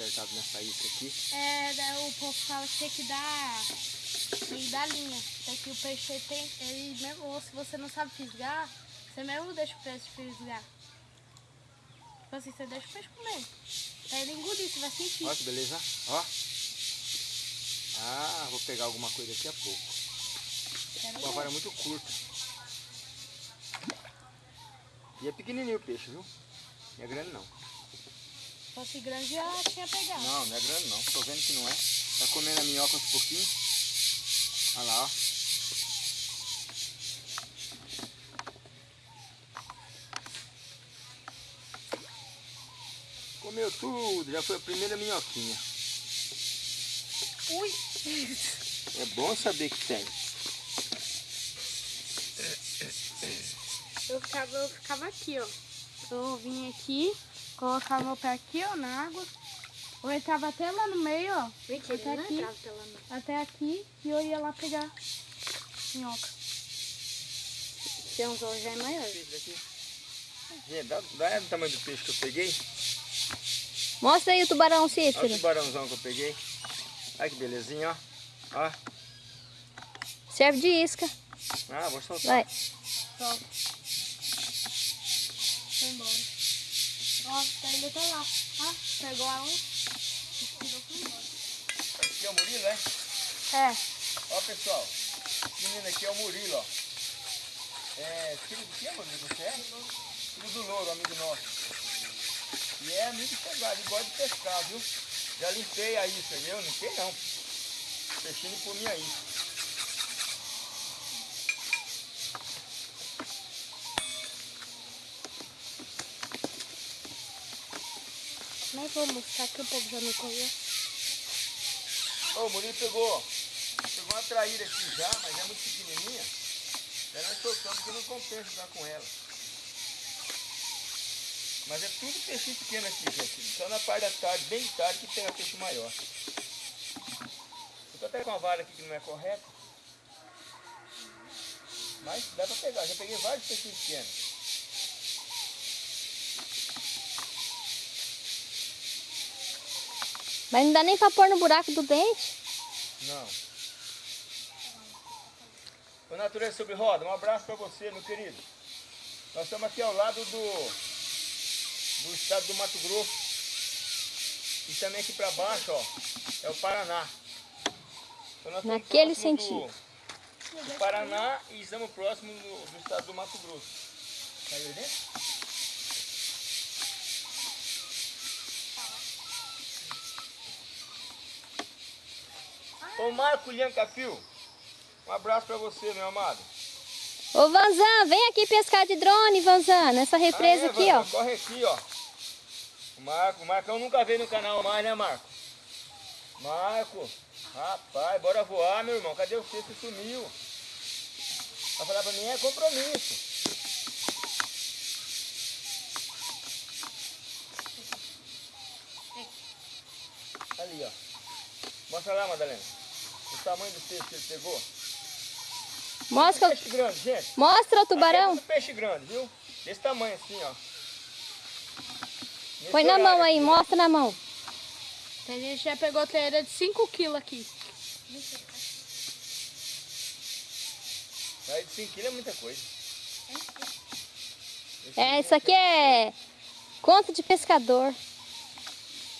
Acertada nessa isca aqui. É, o povo fala que tem que dar, tem que dar linha. Tem que o peixe tem, ele mesmo, ou se você não sabe fisgar, você mesmo deixa o peixe fisgar. Tipo assim, você deixa o peixe comer. Pra ele engolir, você vai sentir. Olha que beleza. Ó. Ah, vou pegar alguma coisa daqui a pouco. Quero Uma ver. vara muito curta. E é pequenininho o peixe, viu? Não é grande não. Se fosse grande, já tinha pegado. Não, não é grande não. Tô vendo que não é. Tá comendo a minhoca aos pouquinhos. Olha lá, ó. Comeu tudo, já foi a primeira minhoquinha. Ui! É bom saber que tem. Eu ficava, eu ficava aqui, ó. Eu vinha aqui, colocava meu pé aqui, ó, na água. Ou ele tava até lá no meio, ó. Mentira, Até aqui. Até aqui. E eu ia lá pegar minhoca. Seu anzol já é maior. Esse daqui. Gente, dá, dá o tamanho do peixe que eu peguei. Mostra aí o tubarão, Olha o Cícero. tubarãozão que eu peguei. Olha que belezinha, ó. Ó. Serve de isca. Ah, vou soltar. Vai. Solta. Foi embora. Ó, tá ainda tá lá. Ó, pegou a um. Tirou foi embora. Aqui é o Murilo, é? É. Ó, pessoal. Esse menino aqui é o Murilo, ó. É, filho do que, Murilo? Você é? Filho do Louro, amigo nosso. E é amigo chegado, ele gosta de pescar, viu? Já limpei a isca, eu não limpei não. Peixinho comia isso. Nem vou mostrar que o povo já me conhece. Ô, o Murilo pegou, pegou uma traíra aqui já, mas é muito pequenininha. Daí nós soltamos porque não compensa estar com ela. Mas é tudo peixinho pequeno aqui, gente. Só na parte da tarde, bem tarde, que tem a peixe maior. Eu tô até com a vara aqui que não é correta. Mas dá pra pegar. Já peguei vários peixinhos pequenos. Mas não dá nem pra pôr no buraco do dente. Não. Ô Natureza Sobre Roda, um abraço para você, meu querido. Nós estamos aqui ao lado do, do estado do Mato Grosso. E também aqui para baixo, ó, é o Paraná. Então Naquele próximo sentido. Do, do Paraná e estamos próximos do, do estado do Mato Grosso. Caiu aí dentro? Ô Marco Lianca Fio, um abraço para você, meu amado. Ô, Vanzan, vem aqui pescar de drone, Vanzan, nessa represa Ah, é, aqui, Vanda, ó. Corre aqui, ó. O Marco, o Marcão nunca veio no canal mais, né, Marco? Marco, rapaz, bora voar, meu irmão. Cadê você? Você sumiu. Vai falar pra mim, é compromisso. Ali, ó. Mostra lá, Madalena. O tamanho do peixe que ele pegou. Mostra, Peixe grande, gente. mostra o Aqui é tubarão. peixe grande, viu? Desse tamanho assim, ó. Nesse Põe na mão aí, aqui. mostra na mão. A gente já pegou treira de 5 quilos aqui. Aí de 5 quilos é muita coisa. É, isso aqui é conta de pescador.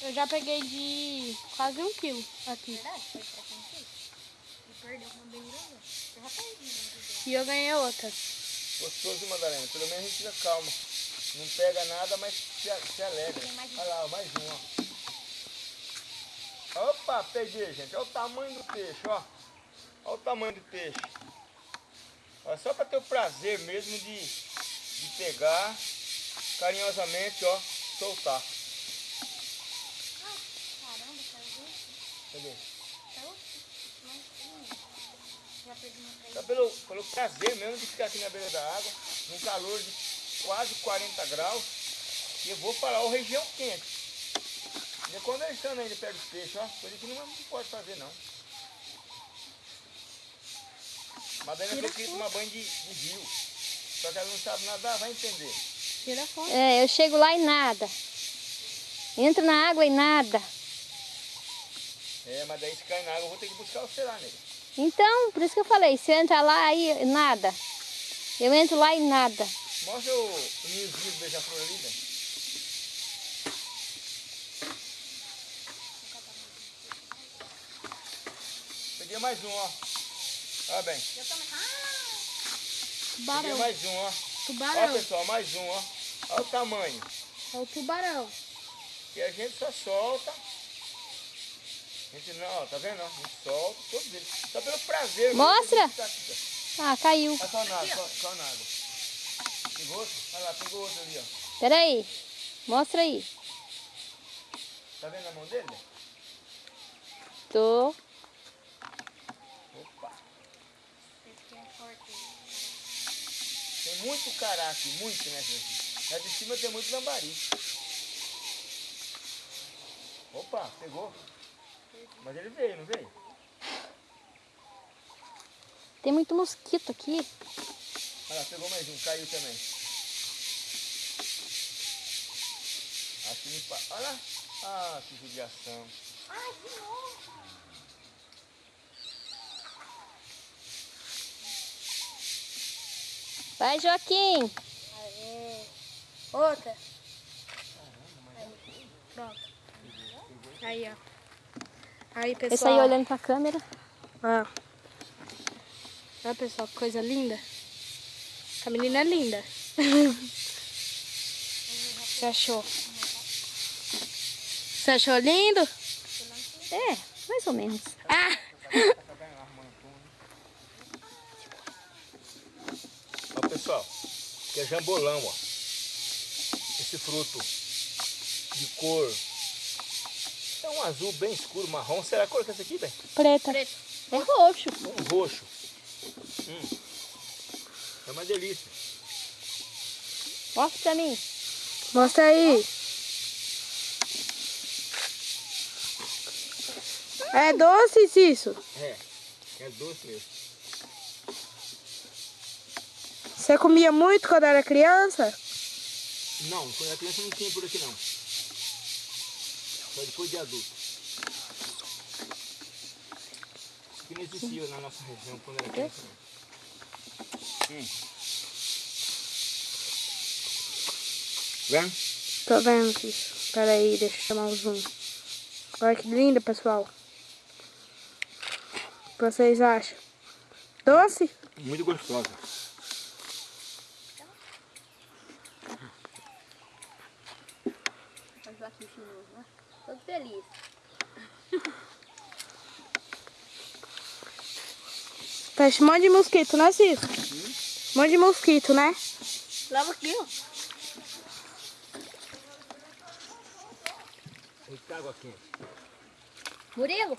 Eu já peguei de quase um quilo aqui. E eu ganhei outra. Gostoso, Madalena. Pelo menos a gente fica calma. Não pega nada, mas se, se alegra. Olha lá, mais um, ó. Opa, peguei, gente. Olha o tamanho do peixe, ó. Olha o tamanho do peixe. Ó, só para ter o prazer mesmo de, de pegar, carinhosamente, ó, soltar. Cadê? Só pelo, pelo prazer mesmo de ficar aqui na beira da água, num calor de quase 40 graus, e eu vou para a região quente. E conversando ainda perto do peixe, ó, coisa que não, não pode fazer não. Madalena falou que ia tomar banho de, de rio, só que ela não sabe nadar, vai entender. Tira a foto. É, eu chego lá e nada. Entro na água e nada. É, mas daí se cair na água eu vou ter que buscar você lá, nega. Então, por isso que eu falei, se eu entrar lá aí, nada. Eu entro lá e nada. Mostra o, ninhozinho do beija-flor ali, velho. Peguei mais um, ó. Olha bem. Peguei Tubarão. mais um, ó. Ó, Tubarão. pessoal, mais um, ó. Olha o tamanho. É o tubarão. E a gente só solta. A gente não, ó, tá vendo? A gente solta todos eles. Só pelo prazer. Mostra. tá aqui. Ah, caiu. Olha só na água, só, só na água. Pegou outro? Olha lá, pegou outro ali, ó. Pera aí. Mostra aí. Tá vendo a mão dele? Tô. Opa. Tem muito cará aqui, muito, né, gente? Lá de cima tem muito lambari. Opa, pegou. Mas ele veio, não veio? Tem muito mosquito aqui. Olha lá, pegou mais um, caiu também. Aqui Olha lá. Ah, que judiação. Vai, Joaquim. Aê. Outra. Aí, Pronto. Aí, ó. Aí, pessoal. Esse aí olhando pra câmera. Ó. Olha, pessoal, que coisa linda. A menina é linda. Você achou? Você achou lindo? É, mais ou menos. Ah! Ó, pessoal, que é jambolão, ó. Esse fruto de cor. É um azul bem escuro, marrom. Será a cor que é essa aqui, bem? Preta. É roxo. Um roxo. Hum. É uma delícia. Mostra pra mim. Mostra aí. É doce isso? É, é doce mesmo. Você comia muito quando era criança? Não, quando era criança não tinha por aqui não. Só depois de adulto. Isso aqui não existia na nossa região quando era criança. Hum. Vendo? Tô vendo isso. Pera aí, deixa eu chamar o zoom. Olha que linda, pessoal. O que vocês acham? Doce? Muito gostosa. O Joaquim chinoso, né? Todo feliz. Fecha um monte de mosquito, né, Cício? Um monte de mosquito, né? Lava aqui, ó. Muita água quente. Murilo,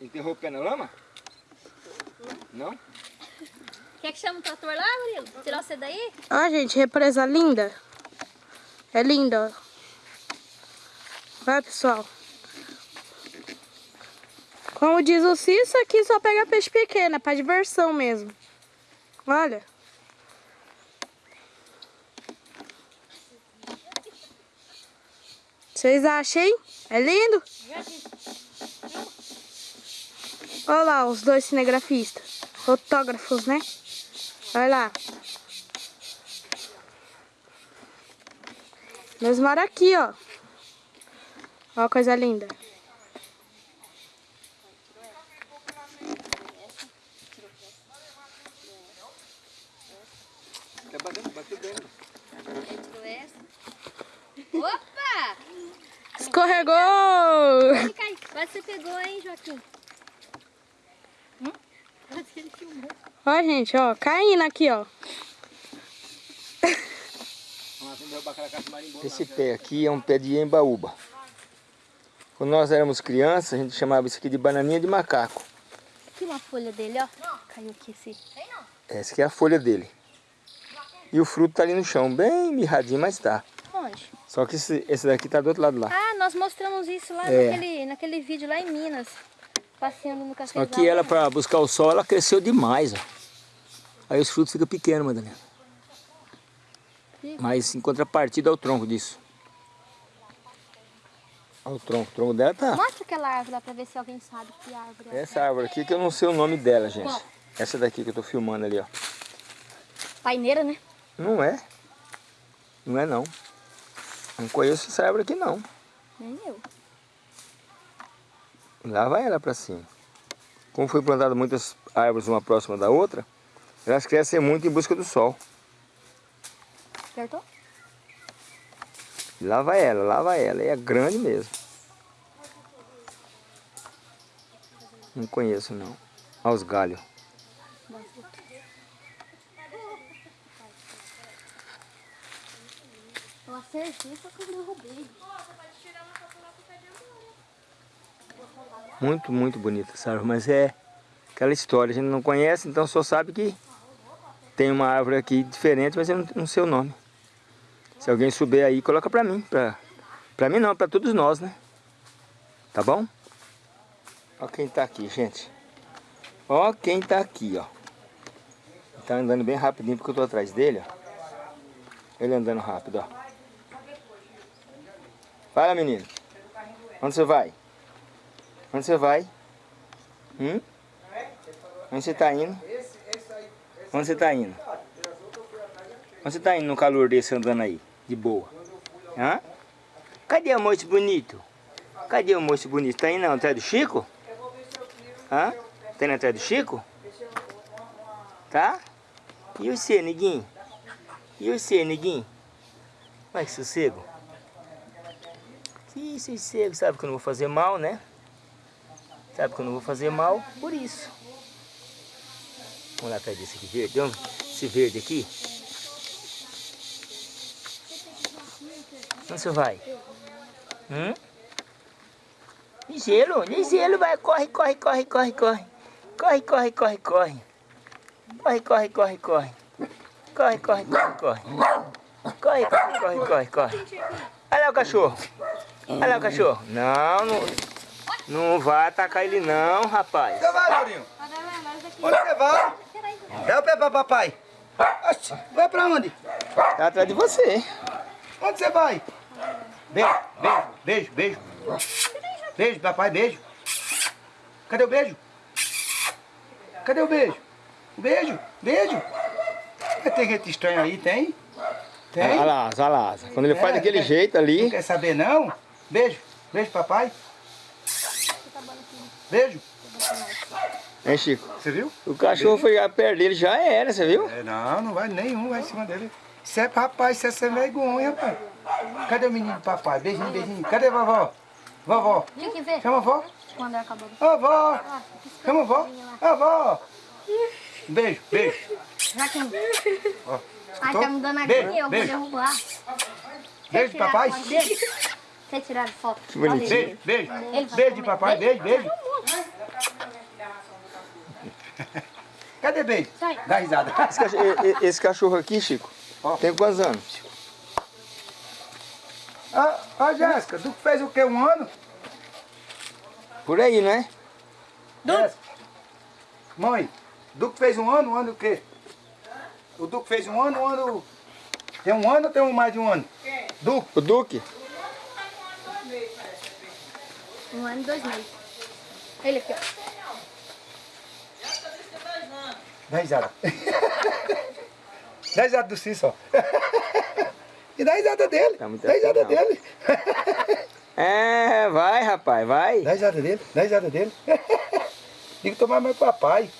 Enterrou o pé na lama? Não? quer que chame o trator lá, Murilo? Tirar você daí? Ó, gente, represa linda. É linda, ó. Vai, pessoal. Como diz o Cício, aqui só pega peixe pequeno, é pra diversão mesmo. Olha. Vocês acham, hein? É lindo? Olha lá os dois cinegrafistas. Fotógrafos, né? Olha lá. Nós moramos aqui, ó. Ó coisa linda. Tá batendo, bateu bem. Opa! Escorregou! Ele cai. Quase você pegou, hein, Joaquim? Hum? Quase que ele filmou. Ó, gente, ó. Caindo aqui, ó. Esse pé aqui é um pé de embaúba. Quando nós éramos crianças, a gente chamava isso aqui de bananinha de macaco. Aqui uma folha dele, ó. Caiu aqui esse. Essa aqui é a folha dele. E o fruto tá ali no chão, bem mirradinho, mas tá. Onde? Só que esse, esse daqui tá do outro lado lá. Ah, nós mostramos isso lá É. naquele, naquele vídeo lá em Minas. Passeando no café. Só que ela, para buscar o sol, ela cresceu demais, ó. Aí os frutos ficam pequenos, Madalena. Mas em contrapartida ao tronco disso. Olha o tronco, o tronco dela tá... Mostra aquela árvore lá pra ver se alguém sabe que árvore é. Essa árvore aqui que eu não sei o nome dela, gente. Qual? Essa daqui que eu tô filmando ali, ó. Paineira, né? Não é. Não é não. Não conheço essa árvore aqui não. Nem eu. Lá vai ela para cima. Como foi plantado muitas árvores uma próxima da outra, elas crescem muito em busca do sol. Acertou? Lá vai ela, lá vai ela. E é grande mesmo. Não conheço não. Olha os galhos. Eu acertei, só que eu derrubei. Muito, muito bonita essa árvore. Mas é aquela história, a gente não conhece, então só sabe que tem uma árvore aqui diferente, mas eu não, sei o nome. Se alguém souber aí, coloca pra mim, pra Pra mim não, pra todos nós, né? Tá bom? Ó quem tá aqui, gente. Ó quem tá aqui, ó. Tá andando bem rapidinho porque eu tô atrás dele, ó. Ele andando rápido, ó. Fala, menino. Onde você vai? Onde você vai? Hum? Onde você tá indo? Onde você tá indo? Onde você tá indo no calor desse andando aí? De boa. Hã? Cadê o moço bonito? Cadê o moço bonito? Tá indo atrás do Chico? Hã? Tá indo atrás do Chico? Tá? E você, neguinho? E você, neguinho? Vai que sossego. Que sossego, sabe que eu não vou fazer mal, né? Sabe que eu não vou fazer mal, por isso. Vamos lá atrás desse aqui verde. Vamos, esse verde aqui. Onde você vai? Hum? Gelo, vai, corre, corre, corre, corre, corre. Corre, corre, corre, corre. Corre, corre, corre, corre. Corre, corre, corre, corre. Corre, corre, corre, corre, corre. Olha lá o cachorro. Olha lá o cachorro. Não, não, não vai atacar ele não, rapaz. Você vai, Laurinho? Onde você vai? Dá o pé pra papai. Oxi, vai pra onde? Tá atrás de você. Onde você vai? Beijo, beijo, beijo, beijo. Beijo, papai, beijo. Cadê o beijo? Cadê o beijo? O beijo, beijo. Tem gente estranha aí, tem? Tem? Olha lá, olha lá. Quando ele É, faz daquele quer- jeito Não ali. quer saber não? Beijo, beijo, papai. Beijo. Hein, Chico? Você viu? O cachorro foi perto dele, já era, você viu? É, não, não vai nenhum, vai em cima dele. Isso é rapaz, isso é sem vergonha, rapaz. Cadê o menino do papai? Beijinho, beijinho. Cadê a vovó? Vovó. Tinha que ver Chama a vó. quando acabou. Ô, vó. Chama a vó. Ô, vó. Beijo, beijo. Joaquim. Ó, Ai, tá me dando Beijo, agonia, eu vou beijo. derrubar. Beijo, papai. foto Quer tirar foto? Que bonitinho. Beijo, beijo. Beijo de comer. papai, beijo, beijo. Cadê beijo? Sai. Dá risada. Esse cachorro, esse cachorro aqui, Chico, Ó. tem quantos anos? Ah, ah, Jéssica, tu fez o quê? Um ano? Por aí, não é? Jéssica. Mãe, Duque fez um ano, um ano o quê? O Duque fez um ano, um ano... Tem um ano ou tem um mais de um ano? Duque. O Duque? Um ano e dois meses. Ele aqui, ó. Dá risada. Dá risada do Cício, ó. E dá risada dele. Tá dá risada assim, dele. É, vai, rapaz, vai. Dá risada dele, dá risada dele. Tem que tomar mais papai.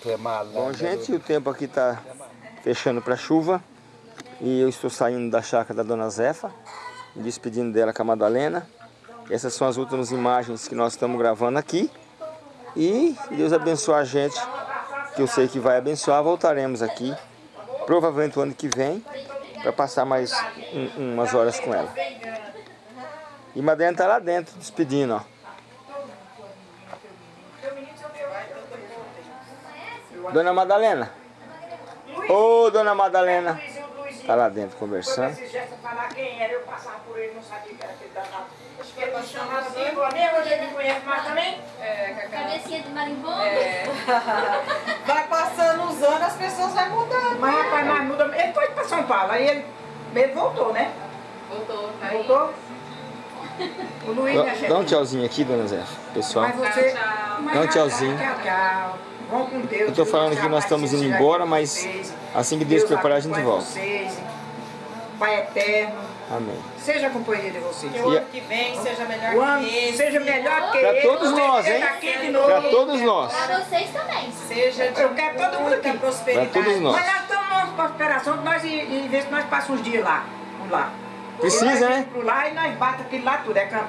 Tu é malandro. Bom, gente, o tempo aqui tá fechando para chuva. E eu estou saindo da chácara da Dona Zefa, me despedindo dela com a Madalena. Essas são as últimas imagens que nós estamos gravando aqui. E Deus abençoe a gente, que eu sei que vai abençoar, voltaremos aqui, provavelmente o ano que vem, para passar mais um- umas horas com ela. E Madalena tá lá dentro, despedindo, ó. Dona Madalena. Ô, Dona Madalena. Tá lá dentro conversando. Se Jéssica falar quem era, eu passava por ele, não sabia que era aquele danado. Ele me chamava assim, amigo, você me conhece mais também? Cabecinha de marimbondo. Vai passando os anos, as pessoas vão mudando. Mas rapaz, mas muda. Ele foi para São Paulo, aí ele, ele voltou, né? Voltou, tá aí. Voltou. O Luiz, Dá, dá um tchauzinho aqui, Dona Zé, pessoal. Mas você... Dá um tchauzinho. Tchau, tchau. Vão com Deus. Eu tô falando que nós estamos indo embora, mas assim que Deus preparar, a gente volta. Pai eterno, Amém. seja companheiro de vocês. Que o ano que vem seja melhor O ano que esse. seja melhor que esse. todos nós, hein? Aqui de novo. Pra todos nós. Pra vocês também. Seja de Eu quero todo mundo aqui. prosperidade. Pra todos nós. Mas nós estamos numa prosperação que nós, e, e ver se nós passamos uns dias lá. Vamos lá. Precisa, nós né? vamos Pro lá e nós batemos aquilo lá tudo. É campo.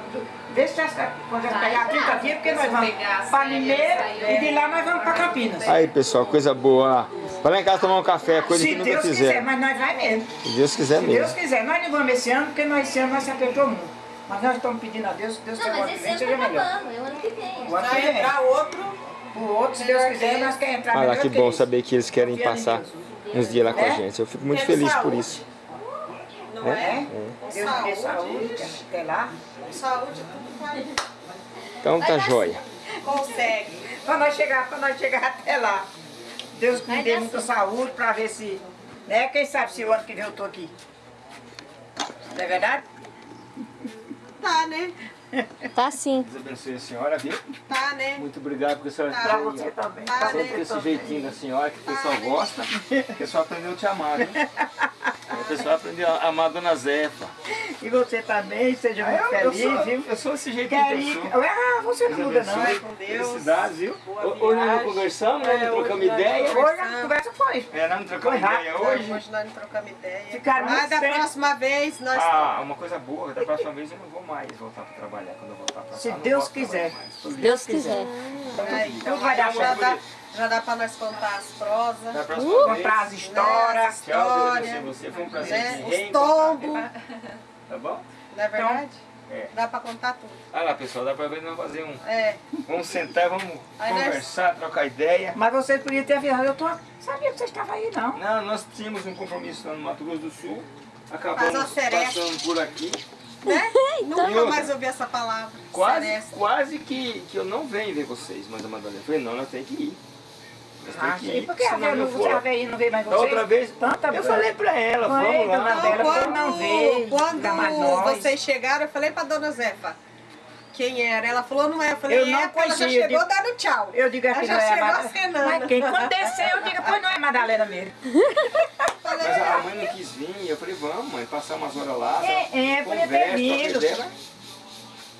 Vê se essa, quando Vai pegar 30 lá. dias, porque nós vamos para Limeira e de lá nós vamos para Campinas. Aí, pessoal, coisa boa. lá. Vai lá em casa tomar um café, coisa Se que nunca Deus quiser, fizeram. mas nós vai mesmo. Se Deus quiser Se Deus mesmo. quiser. Nós não vamos esse ano, porque nós esse ano nós se apertou muito. Mas nós estamos pedindo a Deus que Deus Não, que mas que esse ano seja tá melhor. acabando. É o ano que vem. O ano que Vai vem. entrar outro. O outro, se Deus quiser, nós queremos entrar Olha lá, melhor que que bom esse. saber que eles querem passar Deus. uns dias lá com a Né? gente. Eu fico muito feliz por isso. Não é? É? Deus me dê saúde, até lá. Saúde, tudo vai. Então tá joia. Consegue. Pra nós chegar, pra nós chegar até lá. Deus me dê muita saúde pra ver se. Né? Quem sabe se o ano que vem eu tô aqui. Não é verdade? Tá, né? Tá sim. Deus abençoe a senhora, viu? Tá, né? Muito obrigado porque a senhora Tá. Pra tem você também. Tá, pra sempre né? esse jeitinho da senhora que o pessoal gosta. O pessoal aprendeu a te amar, viu? O pessoal aprendeu a amar a dona Zefa. E você também, seja muito eu, feliz, sou, viu? eu sou esse jeitinho que eu. Ah, você não muda não. com Deus. Felicidades, viu? Hoje nós conversamos, né? É, Não hoje trocamos ideia. Hoje a conversa foi. É, nós não trocamos Foi ideia rápido, hoje. Hoje nós não trocamos ideia. Ficaram muito da próxima vez nós Ah, uma coisa boa, da próxima vez eu não vou mais voltar para trabalhar. Quando eu voltar para cá, Se Deus quiser. Se Deus quiser. É, então Tudo vai dar já, certo. dá, já dá pra nós contar as prosas. Da próxima vez. Comprar as histórias. Tchau, Deus você. Foi um prazer né? Os tombos, Tá bom? não é verdade? É. Dá pra contar tudo. Olha lá, pessoal, dá pra ver nós fazer um. É, Vamos sentar, vamos Aí nós- conversar, trocar ideia. Mas vocês podiam ter avisado, eu tô... sabia que vocês estavam aí, não. Não, nós tínhamos um compromisso lá no Mato Grosso do Sul. Acabamos passando por aqui. Né? E Nunca outra? mais ouvi essa palavra. Quase, Seresta. quase que, que eu não venho ver vocês, mas a Madalena falei, não, nós temos que ir. Nós temos Ah, que sim. ir. Por que a Vera não, aí não veio mais vocês? outra vez, Tanta eu falei pra ela, Foi, vamos lá. dona Então, quando, não veio, quando vocês chegaram, eu falei pra dona Zefa quem era. Ela falou, não é. Eu falei, Eu não é, ela já chegou digo- dando tchau. Eu digo Ela já não é chegou Madalena. acenando. Mas quem quando desceu, eu digo, pois não é Madalena mesmo. Mas a é. mãe não quis vir, eu falei, vamos mãe, passar umas horas lá. É, é, podia ter conversa.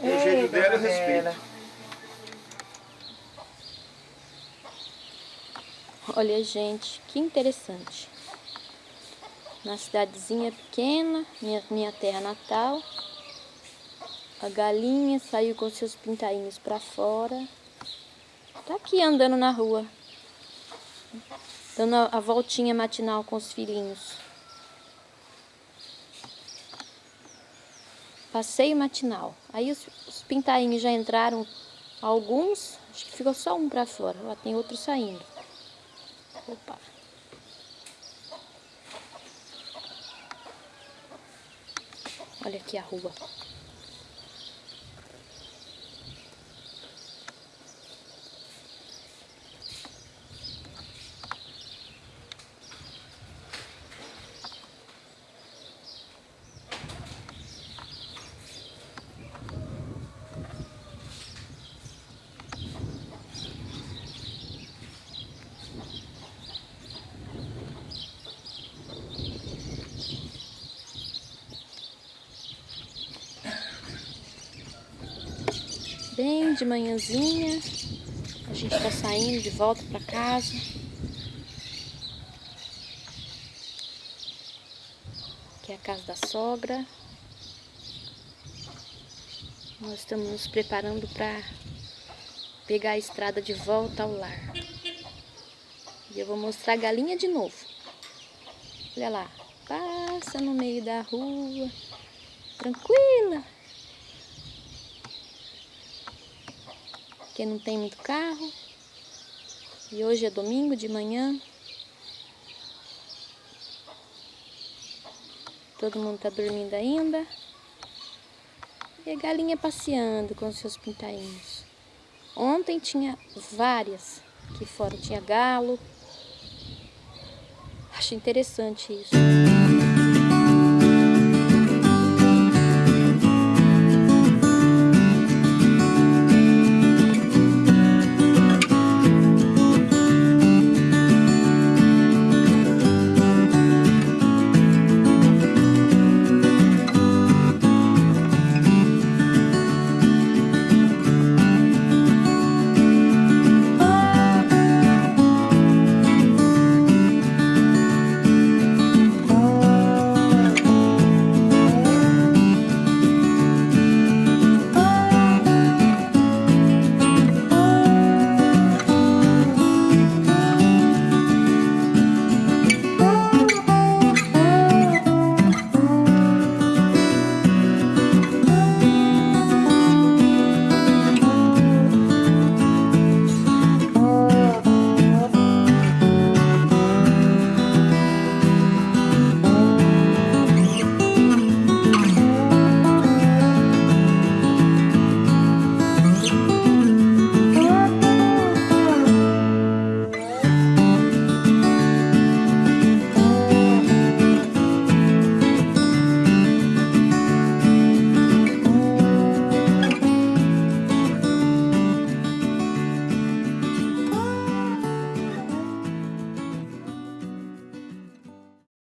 E o jeito Ei, dela eu respeito. Olha, gente, que interessante. Na cidadezinha pequena, minha, minha terra natal. A galinha saiu com seus pintainhos pra fora. Tá aqui andando na rua. Dando a, voltinha matinal com os filhinhos. Passeio matinal. Aí os, os pintainhos já entraram alguns. Acho que ficou só um pra fora. Lá tem outro saindo. Opa. Olha aqui a rua. De manhãzinha, a gente tá saindo de volta pra casa. Aqui é a casa da sogra. Nós estamos nos preparando para pegar a estrada de volta ao lar. E eu vou mostrar a galinha de novo. Olha lá, passa no meio da rua, tranquila. Porque não tem muito carro. E hoje é domingo de manhã. Todo mundo tá dormindo ainda. E a galinha passeando com seus pintainhos. Ontem tinha várias aqui fora. Tinha galo. Acho interessante isso.